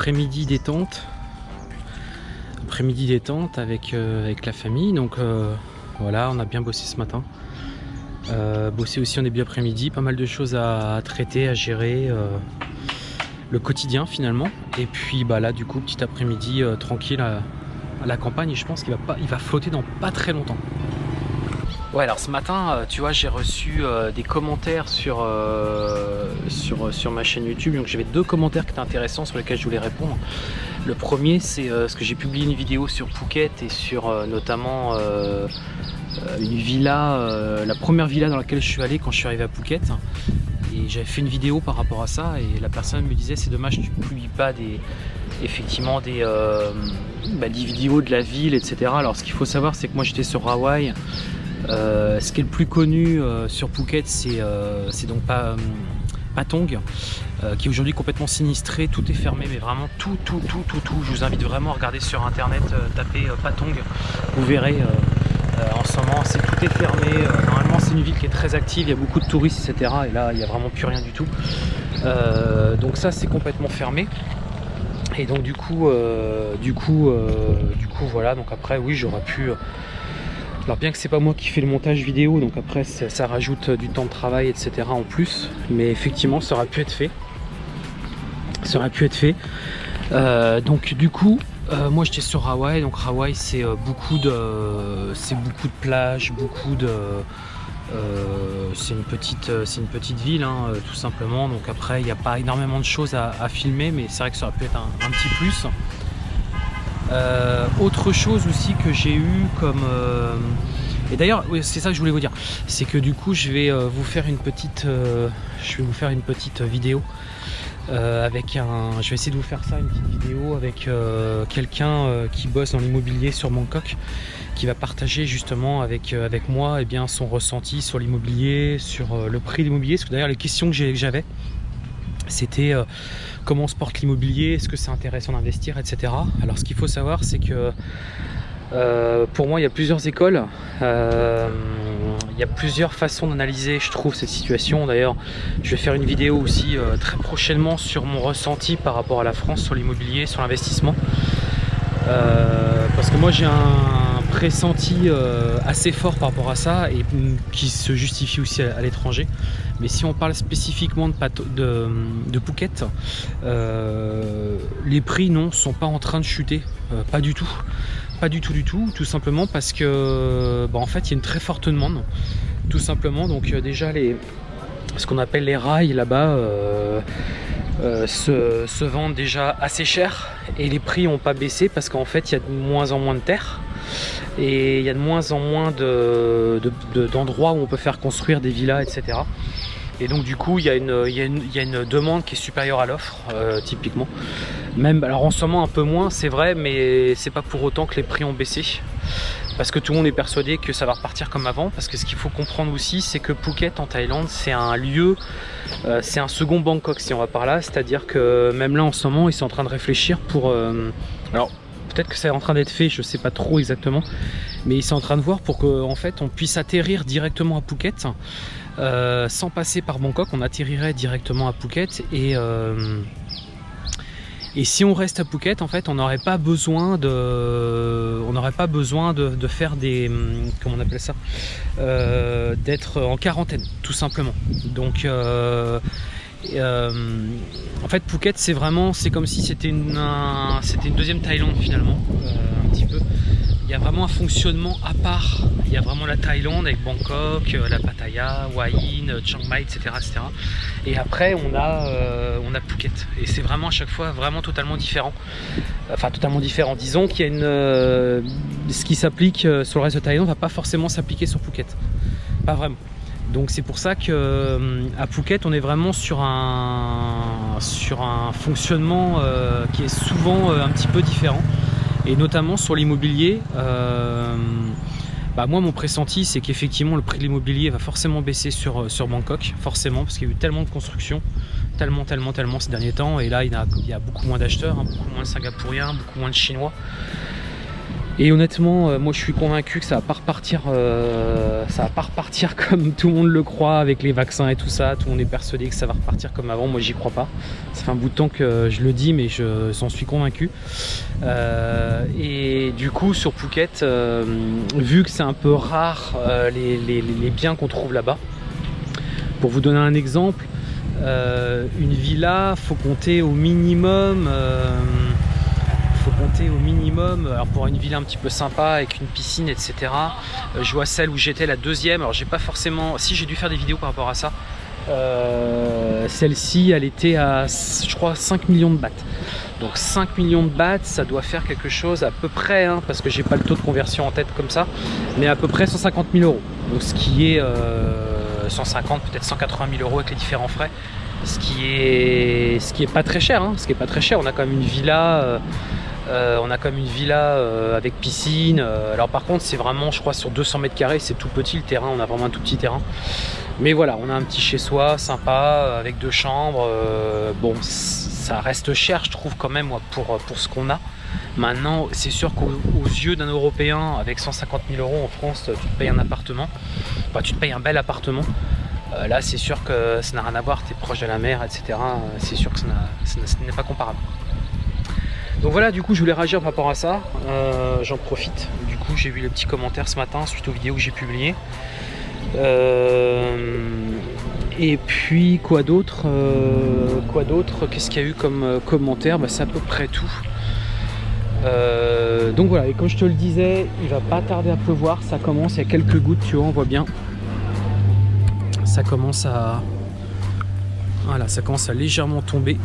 Après-midi détente. Après-midi détente avec, euh, avec la famille. Donc euh, voilà, on a bien bossé ce matin. Euh, bossé aussi en début après-midi. Pas mal de choses à, traiter, à gérer. le quotidien finalement. Et puis bah là du coup, petit après-midi tranquille à, la campagne. Et je pense qu'il va flotter dans pas très longtemps. Ouais alors ce matin euh, tu vois j'ai reçu euh, des commentaires sur, euh, sur, sur ma chaîne YouTube. Donc j'avais deux commentaires qui étaient intéressants sur lesquels je voulais répondre. Le premier c'est ce que j'ai publié une vidéo sur Phuket et sur notamment une villa, la première villa dans laquelle je suis allé quand je suis arrivé à Phuket. Et j'avais fait une vidéo par rapport à ça et la personne me disait c'est dommage tu ne publies pas des effectivement des, bah, des vidéos de la ville etc alors ce qu'il faut savoir c'est que moi j'étais sur Hawaï euh, ce qui est le plus connu euh, sur Phuket, c'est euh, donc pas Patong, qui est aujourd'hui complètement sinistré, tout est fermé, mais vraiment tout, tout, tout, tout, tout. Je vous invite vraiment à regarder sur internet, taper Patong, vous verrez en ce moment, c'est tout est fermé. normalement, c'est une ville qui est très active, il y a beaucoup de touristes, etc. Et là, il n'y a vraiment plus rien du tout. donc ça, c'est complètement fermé. Et donc du coup, du coup, du coup, voilà. Donc après, oui, j'aurais pu alors bien que c'est pas moi qui fais le montage vidéo, donc après ça, rajoute du temps de travail, etc. en plus, mais effectivement ça aurait pu être fait. Ça aurait pu être fait. Euh, donc du coup, euh, moi j'étais sur Hawaï, donc Hawaï c'est euh, beaucoup de c'est beaucoup de plages, beaucoup de c'est une petite c'est une petite ville hein, tout simplement. Donc après il n'y a pas énormément de choses à, filmer, mais c'est vrai que ça aurait pu être un petit plus. Euh, autre chose aussi que j'ai eu comme... Euh, et d'ailleurs, c'est ça que je voulais vous dire. C'est que du coup, je vais euh, vous faire une petite... je vais vous faire une petite vidéo avec un... Je vais essayer de vous faire ça, une petite vidéo avec quelqu'un qui bosse dans l'immobilier sur Bangkok qui va partager justement avec, avec moi eh bien, son ressenti sur l'immobilier, sur le prix de l'immobilier. Parce que d'ailleurs, les questions que j'avais, c'était comment on se porte l'immobilier, est-ce que c'est intéressant d'investir, etc. Alors ce qu'il faut savoir, c'est que euh, pour moi, il y a plusieurs écoles. Euh, il y a plusieurs façons d'analyser, je trouve, cette situation. D'ailleurs, je vais faire une vidéo aussi euh, très prochainement sur mon ressenti par rapport à la France, sur l'immobilier, sur l'investissement. parce que moi, j'ai un pressenti assez fort par rapport à ça et qui se justifie aussi à l'étranger. Mais si on parle spécifiquement de, de, de Phuket, euh, les prix non sont pas en train de chuter, euh, pas du tout. Pas du tout du tout, tout simplement parce que bah, en fait il y a une très forte demande. Tout simplement, donc euh, déjà les ce qu'on appelle les rails là-bas se, se, vendent déjà assez cher et les prix n'ont pas baissé parce qu'en fait il y a de moins en moins de terre et il y a de moins en moins d'endroits de, où on peut faire construire des villas etc et donc du coup, il y, a une, demande qui est supérieure à l'offre, euh, typiquement. Même, alors en ce moment un peu moins, c'est vrai, mais c'est pas pour autant que les prix ont baissé. Parce que tout le monde est persuadé que ça va repartir comme avant. Parce que ce qu'il faut comprendre aussi, c'est que Phuket en Thaïlande, c'est un lieu, euh, c'est un second Bangkok si on va par là. C'est-à-dire que même là en ce moment, ils sont en train de réfléchir pour... Euh, alors peut-être que c'est en train d'être fait, je sais pas trop exactement. Mais ils sont en train de voir pour qu'en en fait on puisse atterrir directement à Phuket euh, sans passer par Bangkok, on atterrirait directement à Phuket et, euh, Et si on reste à Phuket, en fait, on n'aurait pas besoin de, on n'aurait pas besoin de, faire des, comment on appelle ça, euh, d'être en quarantaine, tout simplement. Donc, euh, en fait, Phuket, c'est vraiment, c'est comme si c'était une, deuxième Thaïlande finalement, un petit peu il y a vraiment un fonctionnement à part. Il y a vraiment la Thaïlande avec Bangkok, euh, la Pattaya, Hua Hin, Chiang Mai, etc. etc. Et après, on a, euh, Phuket. Et c'est vraiment à chaque fois vraiment totalement différent. Enfin, totalement différent. Disons qu'il y a une. Euh, ce qui s'applique sur le reste de Thaïlande va pas forcément s'appliquer sur Phuket. Pas vraiment. Donc c'est pour ça qu'à Phuket, on est vraiment sur un, sur un fonctionnement qui est souvent un petit peu différent et notamment sur l'immobilier. Euh, bah moi mon pressenti c'est qu'effectivement le prix de l'immobilier va forcément baisser sur, euh, sur Bangkok, forcément parce qu'il y a eu tellement de construction, tellement tellement tellement ces derniers temps et là il y a, il y a beaucoup moins d'acheteurs, hein, beaucoup moins de Singapouriens, beaucoup moins de Chinois. Et honnêtement, euh, moi je suis convaincu que ça va pas repartir, euh, ça va pas repartir comme tout le monde le croit avec les vaccins et tout ça. Tout le monde est persuadé que ça va repartir comme avant. Moi j'y crois pas. Ça fait un bout de temps que je le dis, mais je s'en suis convaincu. Euh, et du coup sur Phuket, vu que c'est un peu rare les, biens qu'on trouve là-bas, pour vous donner un exemple, une villa, faut compter au minimum au minimum, alors pour une ville un petit peu sympa avec une piscine etc. Euh, je vois celle où j'étais la deuxième, alors j'ai pas forcément, si j'ai dû faire des vidéos par rapport à ça, euh, celle-ci elle était à je crois 5 millions de bahts. Donc 5 millions de bahts, ça doit faire quelque chose à peu près, hein, parce que j'ai pas le taux de conversion en tête comme ça, mais à peu près 150 000 euros. Donc ce qui est 150, euh, peut-être 180 000 euros avec les différents frais. Ce qui est, ce qui est pas très cher, hein, ce qui est pas très cher. On a quand même une villa. Euh, on a comme une villa euh, avec piscine. Euh, alors par contre, c'est vraiment, je crois, sur 200 mètres carrés, c'est tout petit le terrain. On a vraiment un tout petit terrain. Mais voilà, on a un petit chez soi sympa avec deux chambres. bon, ça reste cher, je trouve quand même pour, ce qu'on a. Maintenant, c'est sûr qu'aux yeux d'un Européen, avec 150 000 euros en France, tu te payes un appartement. Enfin, tu te payes un bel appartement. là, c'est sûr que ça n'a rien à voir, tu es proche de la mer, etc. C'est sûr que ça n'est pas comparable. Donc voilà, du coup, je voulais réagir par rapport à ça. Euh, j'en profite. Du coup, j'ai vu les petits commentaires ce matin suite aux vidéos que j'ai publiées. Euh, et puis, quoi d'autre euh, Quoi d'autre Qu'est-ce qu'il y a eu comme commentaire? Bah, C'est à peu près tout. donc voilà, et comme je te le disais, il va pas tarder à pleuvoir. Ça commence, il y a quelques gouttes, tu vois, on voit bien. Ça commence à... Voilà, ça commence à légèrement tomber.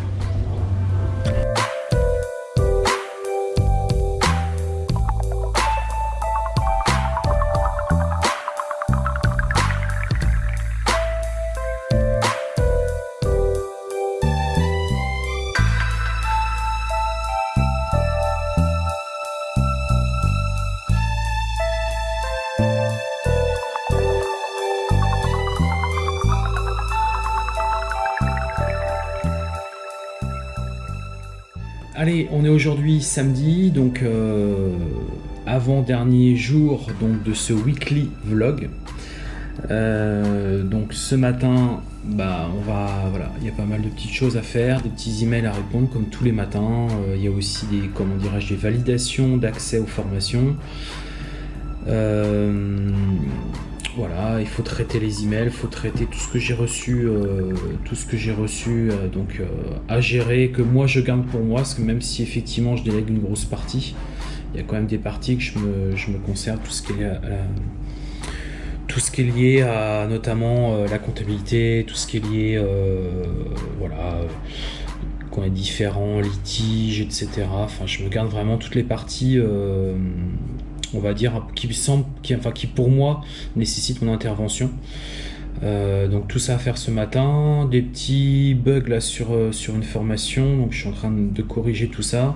Samedi, donc euh, avant-dernier jour donc, de ce weekly vlog. Euh, donc ce matin, bah, on va, voilà, il y a pas mal de petites choses à faire, des petits emails à répondre comme tous les matins. Euh, il y a aussi des, comment dirais-je, des validations d'accès aux formations. Voilà, il faut traiter les emails, il faut traiter tout ce que j'ai reçu, euh, tout ce que j'ai reçu euh, donc euh, à gérer, que moi je garde pour moi, parce que même si effectivement je délègue une grosse partie, il y a quand même des parties que je me, je conserve, tout ce qui est tout lié à notamment la comptabilité, tout ce qui est lié, voilà, quand différents litiges, etc. Enfin, je me garde vraiment toutes les parties on va dire, qui semble, qui, enfin, qui pour moi nécessite mon intervention. Euh, donc tout ça à faire ce matin, des petits bugs là sur, euh, sur une formation, donc je suis en train de corriger tout ça.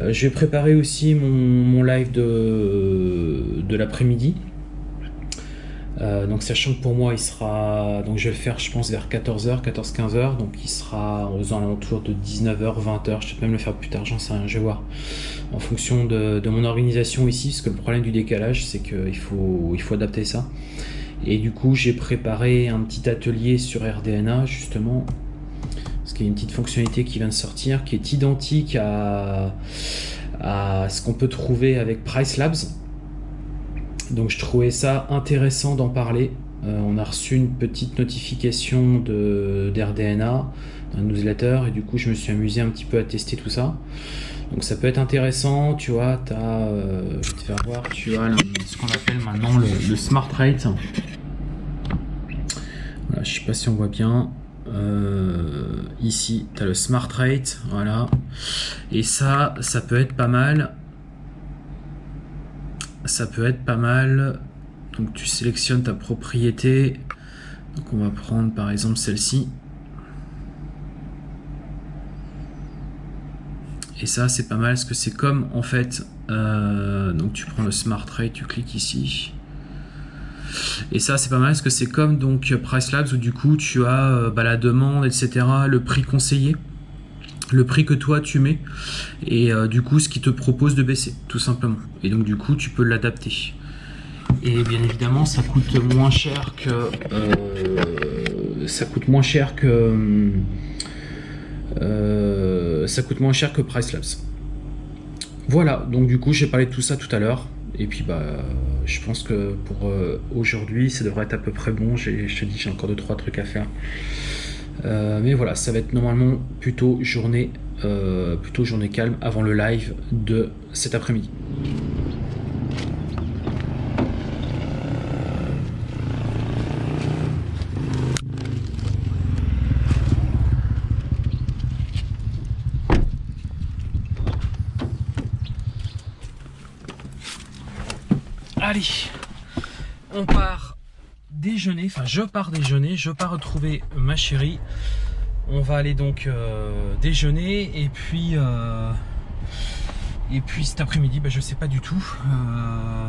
Euh, je vais préparer aussi mon, live de, de l'après-midi. Donc sachant que pour moi il sera, donc je vais le faire je pense vers 14h, 14-15h, donc il sera aux alentours de 19h, 20h, je vais même le faire plus tard, j'en sais rien, je vais voir. En fonction de, mon organisation ici, parce que le problème du décalage, c'est qu'il faut, il faut adapter ça. Et du coup, j'ai préparé un petit atelier sur RDNA, justement, parce qui est une petite fonctionnalité qui vient de sortir, qui est identique à, à ce qu'on peut trouver avec Price Labs. Donc je trouvais ça intéressant d'en parler. Euh, on a reçu une petite notification d'RDNA, d'un newsletter, et du coup je me suis amusé un petit peu à tester tout ça. Donc ça peut être intéressant, tu vois, as, euh, je vais te faire voir, tu as ce qu'on appelle maintenant le, Smart Rate. Voilà, je sais pas si on voit bien. Euh, ici, tu as le Smart Rate, voilà. Et ça, ça peut être pas mal. Ça peut être pas mal. Donc tu sélectionnes ta propriété. Donc on va prendre par exemple celle-ci. Et ça, c'est pas mal, parce que c'est comme, en fait, euh, donc tu prends le Smart Rate, tu cliques ici. Et ça, c'est pas mal, parce que c'est comme donc Price Labs, où du coup, tu as euh, bah, la demande, etc., le prix conseillé, le prix que toi, tu mets, et euh, du coup, ce qui te propose de baisser, tout simplement. Et donc, du coup, tu peux l'adapter. Et bien évidemment, ça coûte moins cher que... ça coûte moins cher que euh, ça coûte moins cher que Price Labs. Voilà, donc du coup j'ai parlé de tout ça tout à l'heure. Et puis bah je pense que pour euh, aujourd'hui ça devrait être à peu près bon. Je te dis j'ai encore 2-3 trucs à faire. Euh, mais voilà, ça va être normalement plutôt journée, plutôt journée calme avant le live de cet après-midi. Allez, on part déjeuner, enfin je pars déjeuner, je pars retrouver ma chérie. On va aller donc euh, déjeuner et puis euh, et puis cet après-midi, bah, je sais pas du tout. Euh,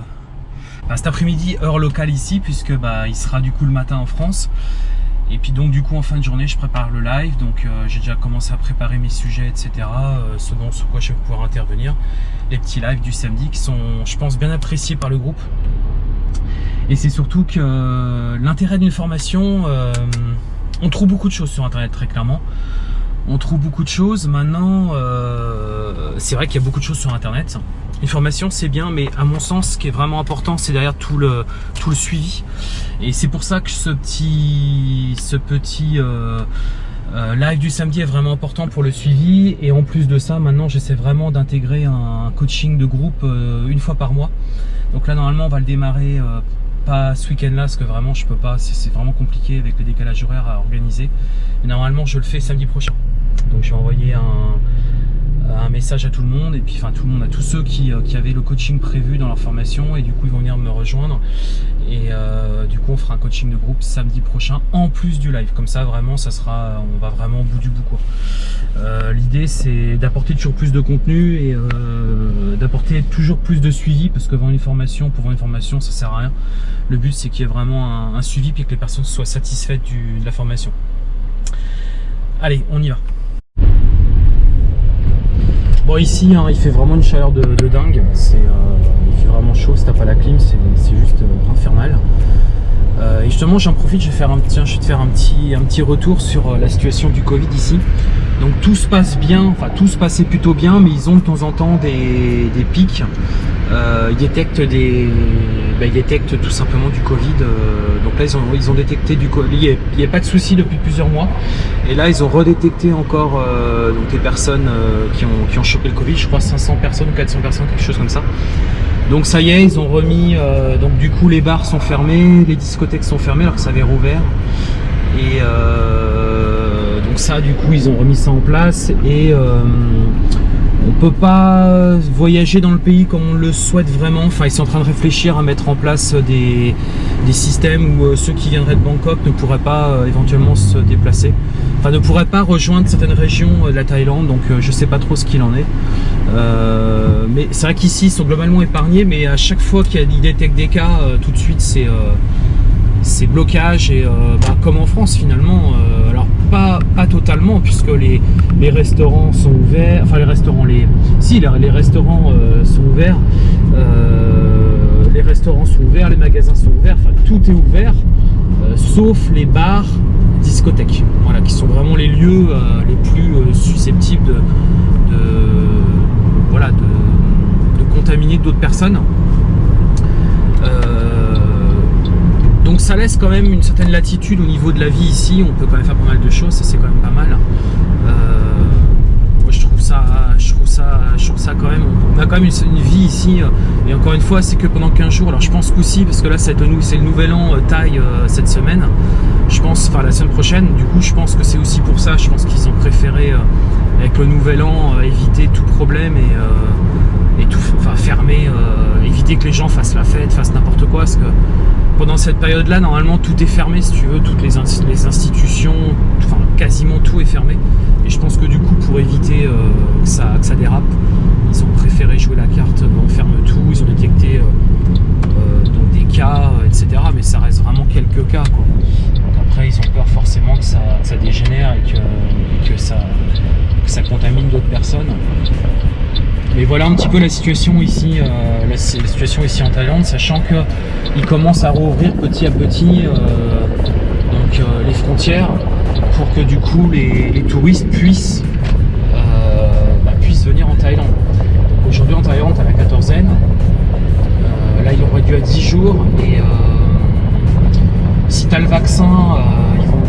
bah, cet après-midi heure locale ici puisque bah, il sera du coup le matin en France. Et puis donc du coup en fin de journée je prépare le live, donc j'ai déjà commencé à préparer mes sujets etc. ce dont sur quoi je vais pouvoir intervenir les petits lives du samedi qui sont, je pense, bien appréciés par le groupe. Et c'est surtout que euh, l'intérêt d'une formation, euh, on trouve beaucoup de choses sur Internet, très clairement. On trouve beaucoup de choses. Maintenant, euh, c'est vrai qu'il y a beaucoup de choses sur Internet. Une formation, c'est bien, mais à mon sens, ce qui est vraiment important, c'est derrière tout le, tout le suivi. Et c'est pour ça que ce petit, ce petit live du samedi est vraiment important pour le suivi et en plus de ça maintenant j'essaie vraiment d'intégrer un coaching de groupe une fois par mois donc là normalement on va le démarrer euh, pas ce week-end là parce que vraiment je peux pas. C'est vraiment compliqué avec le décalage horaire à organiser. Mais normalement je le fais samedi prochain. Donc je vais envoyer un, un message à tout le monde. Et puis enfin tout le monde à tous ceux qui, euh, qui, avaient le coaching prévu dans leur formation. Et du coup ils vont venir me rejoindre. Et euh, du coup on fera un coaching de groupe samedi prochain en plus du live. Comme ça vraiment ça sera on va vraiment au bout du bout quoi. Euh, l'idée c'est d'apporter toujours plus de contenu et d'apporter toujours plus de suivi. Parce que vendre une formation pour vendre une formation ça sert à rien. Le but c'est qu'il y ait vraiment un, suivi puis que les personnes soient satisfaites de la formation. Allez on y va Bon ici hein, il fait vraiment une chaleur de, dingue, euh, il fait vraiment chaud, si t'as pas la clim c'est juste euh, infernal. Euh, et justement j'en profite, je vais, faire un, te faire un petit, un petit retour sur la situation du Covid ici. Donc tout se passe bien, enfin tout se passait plutôt bien, mais ils ont de temps en temps des, des pics. ils détectent des, bah, ils détectent tout simplement du Covid. donc là ils ont, ils ont détecté du Covid. Il n'y a, pas de souci depuis plusieurs mois. Et là ils ont redétecté encore donc des personnes qui, ont, qui ont chopé le Covid. Je crois 500 personnes ou 400 personnes, quelque chose comme ça. Donc ça y est, ils ont remis, euh, donc du coup les bars sont fermés, les discothèques sont fermées alors que ça avait rouvert. Et euh, donc ça du coup ils ont remis ça en place et euh, on peut pas voyager dans le pays comme on le souhaite vraiment. Enfin ils sont en train de réfléchir à mettre en place des, systèmes où ceux qui viendraient de Bangkok ne pourraient pas éventuellement se déplacer. Enfin ne pourraient pas rejoindre certaines régions de la Thaïlande donc je sais pas trop ce qu'il en est. Euh, mais c'est vrai qu'ici ils sont globalement épargnés, mais à chaque fois qu'il détectent des cas, euh, tout de suite c'est euh, blocage et bah, comme en France finalement. alors pas, pas totalement puisque les, restaurants sont ouverts, enfin les restaurants, les si les, restaurants sont ouverts, les restaurants sont ouverts, les magasins sont ouverts, enfin tout est ouvert sauf les bars discothèques, voilà, qui sont vraiment les lieux les plus susceptibles de, voilà, de, contaminer d'autres personnes. Donc ça laisse quand même une certaine latitude au niveau de la vie ici, on peut quand même faire pas mal de choses, ça c'est quand même pas mal. Je trouve ça, je trouve ça quand même, on a quand même une, vie ici, euh, et encore une fois, c'est que pendant 15 jours, alors je pense qu'aussi, parce que là c'est le, le nouvel an euh, taille euh, cette semaine, je pense, enfin la semaine prochaine, du coup je pense que c'est aussi pour ça, je pense qu'ils ont préféré, avec le nouvel an, éviter tout problème et, et tout, enfin fermer, éviter que les gens fassent la fête, fassent n'importe quoi, parce que pendant cette période-là, normalement, tout est fermé, si tu veux, toutes les, institutions, enfin, quasiment tout est fermé. Et je pense que du coup, pour éviter euh, que, ça, dérape, ils ont préféré jouer la carte, on ferme tout, ils ont détecté euh, euh, des cas, etc. Mais ça reste vraiment quelques cas. Quoi. Ils ont peur forcément que ça, dégénère et que, ça, contamine d'autres personnes. Mais voilà un petit peu la situation ici, euh, la, situation ici en Thaïlande, sachant qu'ils commencent à rouvrir petit à petit euh, euh, les frontières pour que du coup les, touristes puissent, bah, puissent venir en Thaïlande. Aujourd'hui en Thaïlande, à la quatorzaine, là il aurait dû à 10 jours et si tu as le vaccin, ils vont,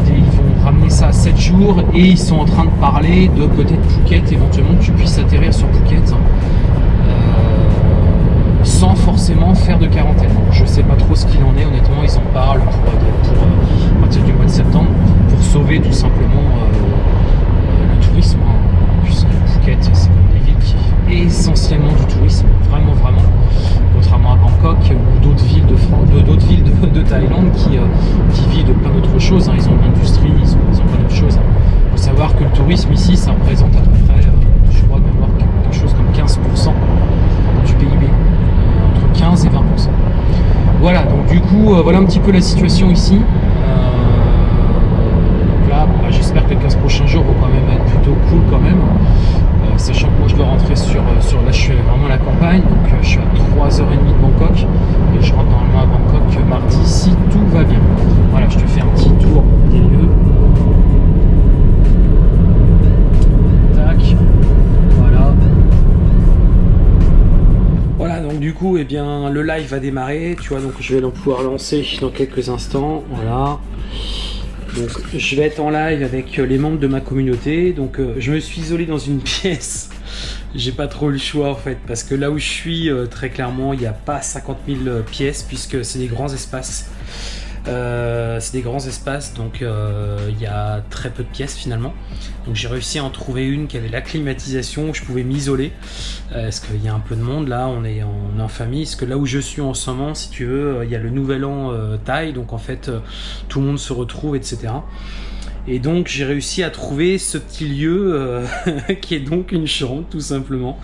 ramener ça à 7 jours et ils sont en train de parler de peut-être Phuket, éventuellement que tu puisses atterrir sur Phuket euh, sans forcément faire de quarantaine. Je sais pas trop ce qu'il en est, honnêtement, ils en parlent pour, euh, à partir du mois de septembre pour sauver tout simplement euh, le tourisme, hein, puisque Phuket c'est comme des villes qui essentiellement du tourisme, vraiment vraiment Ou d'autres villes de France, d'autres villes de, Thaïlande qui, qui vivent de plein d'autres choses. Hein. Ils ont l'industrie, ils ont, plein d'autres choses. Il faut savoir que le tourisme ici, ça représente à peu près, je crois même quelque chose comme 15% du PIB, entre 15 et 20%. Voilà, donc du coup, voilà un petit peu la situation ici. là, bah, j'espère que les 15 prochains jours vont quand même être plutôt cool quand même. Euh, sachant je dois rentrer sur, euh, sur là je suis vraiment la campagne, donc euh, je suis à 3h30 de Bangkok et je rentre normalement à Bangkok mardi si tout va bien. Voilà, je te fais un petit tour des lieux. Tac, voilà. Voilà, donc du coup, eh bien, le live va démarrer, tu vois, donc je vais pouvoir lancer dans quelques instants, voilà. Donc je vais être en live avec euh, les membres de ma communauté. Donc euh, je me suis isolé dans une pièce. J'ai pas trop le choix en fait parce que là où je suis euh, très clairement il n'y a pas 50 000 pièces puisque c'est des grands espaces. Euh, c'est des grands espaces, donc euh, il y a très peu de pièces finalement. Donc j'ai réussi à en trouver une qui avait la climatisation, où je pouvais m'isoler. Euh, parce qu'il y a un peu de monde là, on est, en, en famille. Parce que là où je suis en ce moment, si tu veux, il y a le nouvel an Thaï, donc en fait tout le monde se retrouve, etc. Et donc j'ai réussi à trouver ce petit lieu qui est donc une chambre tout simplement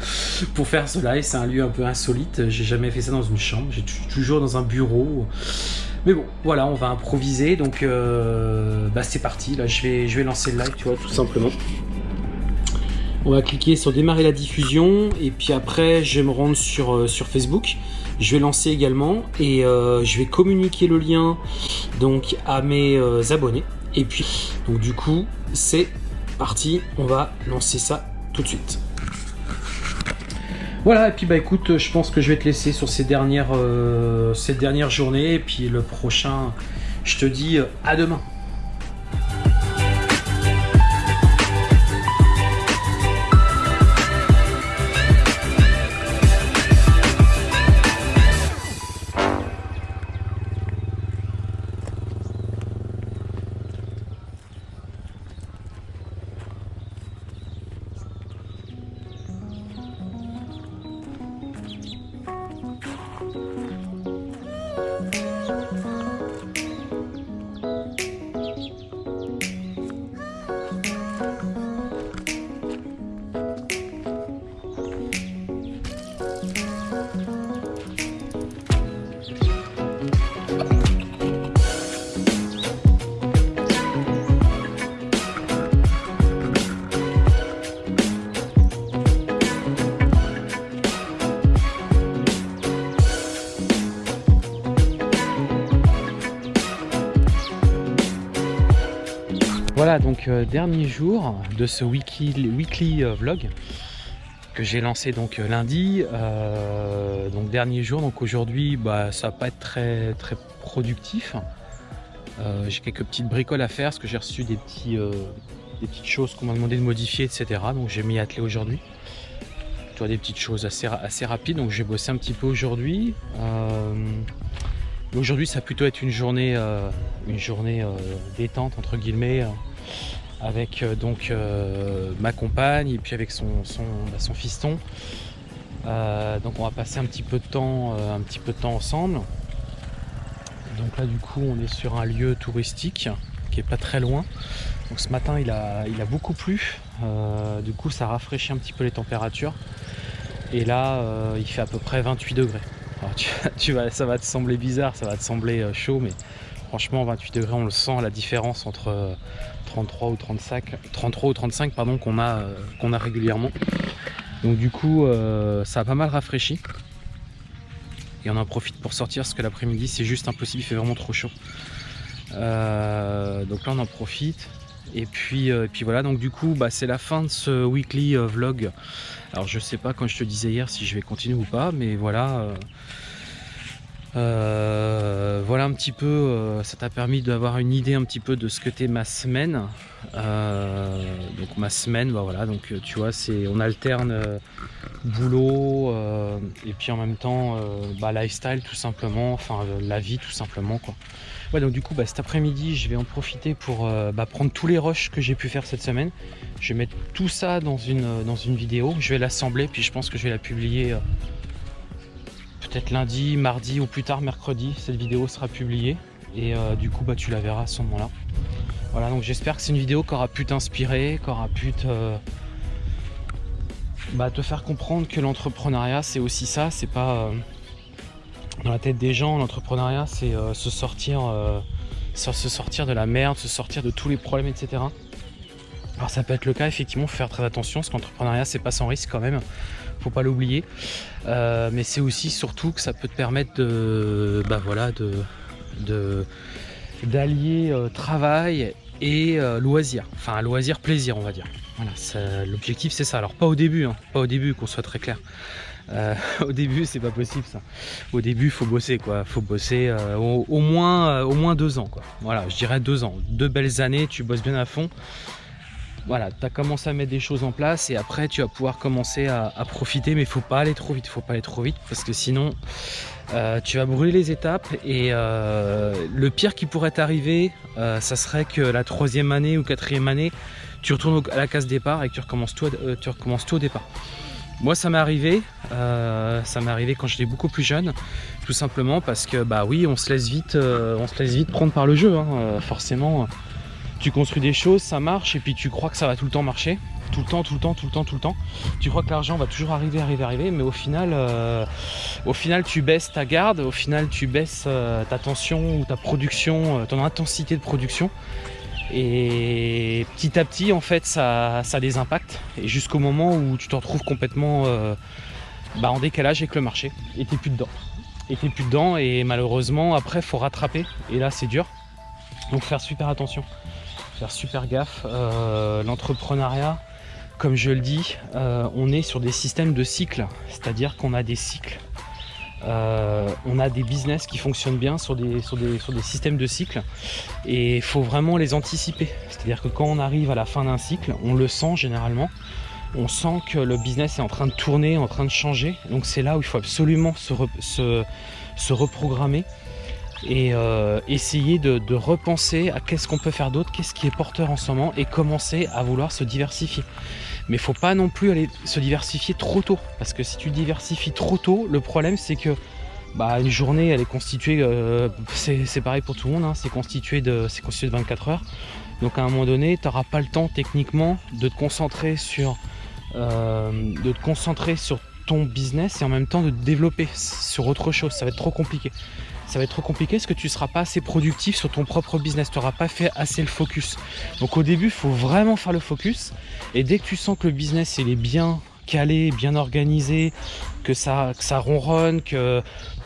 pour faire cela et c'est un lieu un peu insolite. J'ai jamais fait ça dans une chambre, j'ai toujours dans un bureau. Mais bon, voilà, on va improviser. Donc, euh, bah, c'est parti. Là, je vais, lancer le live, tu vois, tout simplement. On va cliquer sur démarrer la diffusion. Et puis après, je vais me rendre sur, euh, sur Facebook. Je vais lancer également. Et euh, je vais communiquer le lien donc à mes abonnés. Et puis, donc du coup, c'est parti. On va lancer ça tout de suite. Voilà, et puis bah écoute, je pense que je vais te laisser sur ces dernières, euh, ces dernières journées, et puis le prochain, je te dis euh, à demain. Donc euh, dernier jour de ce weekly, euh, vlog que j'ai lancé donc euh, lundi. donc dernier jour, donc aujourd'hui, bah, ça va pas être très, très productif. j'ai quelques petites bricoles à faire parce que j'ai reçu des, petits, des petites choses qu'on m'a demandé de modifier, etc. Donc j'ai mis attelé aujourd'hui. Tu des petites choses assez, assez rapides. Donc j'ai bossé un petit peu aujourd'hui. Aujourd'hui, ça va plutôt être une journée, une journée détente entre guillemets, avec donc ma compagne et puis avec son, son, bah, fiston. donc on va passer un petit peu de temps, un petit peu temps ensemble. Donc là, du coup, on est sur un lieu touristique qui est pas très loin. Donc ce matin, il a, il a beaucoup plu. du coup, ça rafraîchit un petit peu les températures. Et là, il fait à peu près 28 degrés tu, vas, ça va te sembler bizarre, ça va te sembler euh, chaud, mais franchement 28 degrés on le sent la différence entre 33 euh, ou 35, 33 ou 35 pardon qu'on a, euh, qu'on a régulièrement. Donc du coup ça a pas mal rafraîchi. Et on en profite pour sortir parce que l'après-midi c'est juste impossible, il fait vraiment trop chaud. donc là on en profite. Et puis, puis voilà, donc du coup bah, c'est la fin de ce weekly vlog alors je sais pas quand je te disais hier si je vais continuer ou pas, mais voilà. Euh, euh, voilà un petit peu, euh, ça t'a permis d'avoir une idée un petit peu de ce que t'es ma semaine. donc ma semaine, bah voilà, donc tu vois, c'est on alterne boulot et puis en même temps bah, lifestyle tout simplement, enfin la vie tout simplement quoi. Ouais, donc du coup, bah, cet après-midi, je vais en profiter pour euh, bah, prendre tous les rushs que j'ai pu faire cette semaine. Je vais mettre tout ça dans une, euh, dans une vidéo. Je vais l'assembler, puis je pense que je vais la publier euh, peut-être lundi, mardi ou plus tard mercredi. Cette vidéo sera publiée. Et du coup, bah, tu la verras à ce moment-là. Voilà, donc j'espère que c'est une vidéo qui aura pu t'inspirer, qui aura pu te, bah, faire comprendre que l'entrepreneuriat, c'est aussi ça. C'est pas dans la tête des gens, l'entrepreneuriat, c'est euh, se sortir, euh, se sortir de la merde, se sortir de tous les problèmes, etc. Alors ça peut être le cas, effectivement, faut faire très attention, parce qu'entrepreneuriat, c'est pas sans risque quand même, faut pas l'oublier. Euh, mais c'est aussi surtout que ça peut te permettre de, bah voilà, de, d'allier travail et loisir, enfin loisir plaisir, on va dire. Voilà, l'objectif c'est ça. Alors pas au début, hein, pas au début, qu'on soit très clair. Euh, au début, c'est pas possible ça. Au début, faut bosser quoi. Faut bosser euh, au, moins, euh, au moins deux ans quoi. Voilà, je dirais deux ans. Deux belles années, tu bosses bien à fond. Voilà, tu as commencé à mettre des choses en place et après tu vas pouvoir commencer à, profiter, mais il faut pas aller trop vite. Faut pas aller trop vite parce que sinon tu vas brûler les étapes et le pire qui pourrait t'arriver, ça serait que la troisième année ou quatrième année, tu retournes à la case départ et que tu recommences tout, au départ. Moi ça m'est arrivé, euh, ça m'est arrivé quand j'étais beaucoup plus jeune, tout simplement parce que bah oui on se laisse vite, euh, on prendre par le jeu, hein. euh, forcément. Tu construis des choses, ça marche et puis tu crois que ça va tout le temps marcher, tout le temps, tout le temps, tout le temps, tout le temps. Tu crois que l'argent va toujours arriver, arriver, arriver, mais au final, au final tu baisses ta garde, au final tu baisses ta tension ou ta production, ton intensité de production et petit à petit, en fait, ça, ça a. Et jusqu'au moment où tu te retrouves complètement euh, bah, en décalage avec le marché. Et t'es plus dedans. Et t'es plus dedans. Et malheureusement, après, faut rattraper. Et là, c'est dur. Donc faire super attention. Faire super gaffe. Euh, l'entrepreneuriat, comme je le dis, euh, on est sur des systèmes de cycles. C'est-à-dire qu'on a des cycles euh, on a des business qui fonctionnent bien sur des, sur des, sur des systèmes de cycle et il faut vraiment les anticiper. C'est-à-dire que quand on arrive à la fin d'un cycle, on le sent généralement, on sent que le business est en train de tourner, en train de changer. Donc c'est là où il faut absolument se, se, reprogrammer et euh, essayer de, repenser à qu'est-ce qu'on peut faire d'autre, qu'est-ce qui est porteur en ce moment et commencer à vouloir se diversifier. Mais il faut pas non plus aller se diversifier trop tôt. Parce que si tu diversifies trop tôt, le problème c'est que bah, une journée elle est constituée, euh, c'est pareil pour tout le monde, hein, c'est constitué, de, de 24 heures. Donc à un moment donné, tu n'auras pas le temps techniquement de te concentrer sur euh, de te concentrer sur ton business et en même temps de te développer sur autre chose. Ça va être trop compliqué ça va être trop compliqué parce que tu ne seras pas assez productif sur ton propre business, tu n'auras pas fait assez le focus. Donc au début, il faut vraiment faire le focus et dès que tu sens que le business il est bien calé, bien organisé, que ça, ronronne, que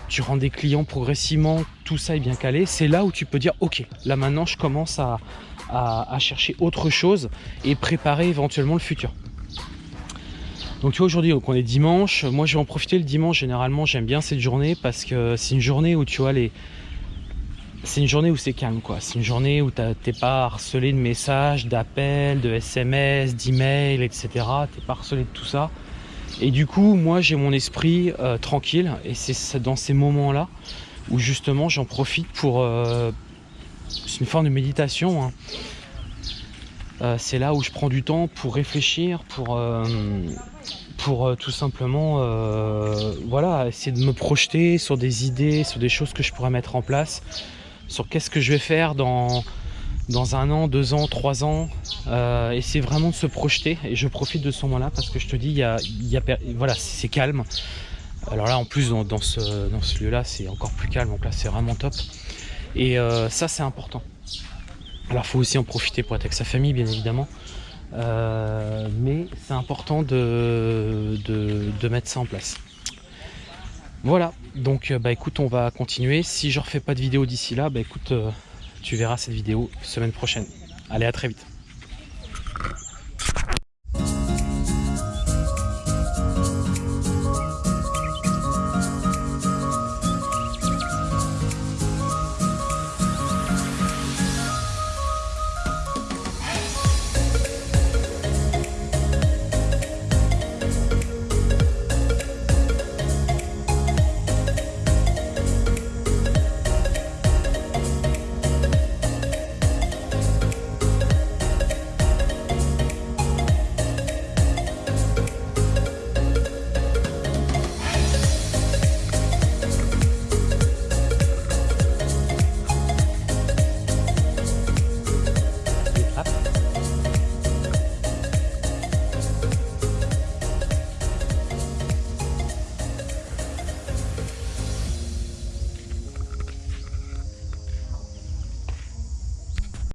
tu rends des clients progressivement, tout ça est bien calé, c'est là où tu peux dire ok, là maintenant je commence à, chercher autre chose et préparer éventuellement le futur. Donc tu vois aujourd'hui on est dimanche, moi je vais en profiter le dimanche généralement j'aime bien cette journée parce que c'est une journée où tu vois les c'est une journée où c'est calme quoi, c'est une journée où t'es pas harcelé de messages, d'appels, de SMS, d'emails, etc. T'es pas harcelé de tout ça. Et du coup moi j'ai mon esprit euh, tranquille et c'est dans ces moments là où justement j'en profite pour, euh, c'est une forme de méditation. Hein. Euh, c'est là où je prends du temps pour réfléchir, pour, euh, euh, tout simplement voilà, essayer de me projeter sur des idées, sur des choses que je pourrais mettre en place, sur qu'est-ce que je vais faire dans, un an, deux ans, trois ans. essayer vraiment de se projeter et je profite de ce moment-là parce que je te dis, voilà, c'est calme. Alors là, en plus, ce, dans ce lieu-là, c'est encore plus calme, donc là, c'est vraiment top. Et ça, c'est important. Alors, faut aussi en profiter pour être avec sa famille, bien évidemment. Euh, mais c'est important de, mettre ça en place. Voilà, donc bah écoute, on va continuer. Si je refais pas de vidéo d'ici là, bah écoute, euh, tu verras cette vidéo semaine prochaine. Allez, à très vite.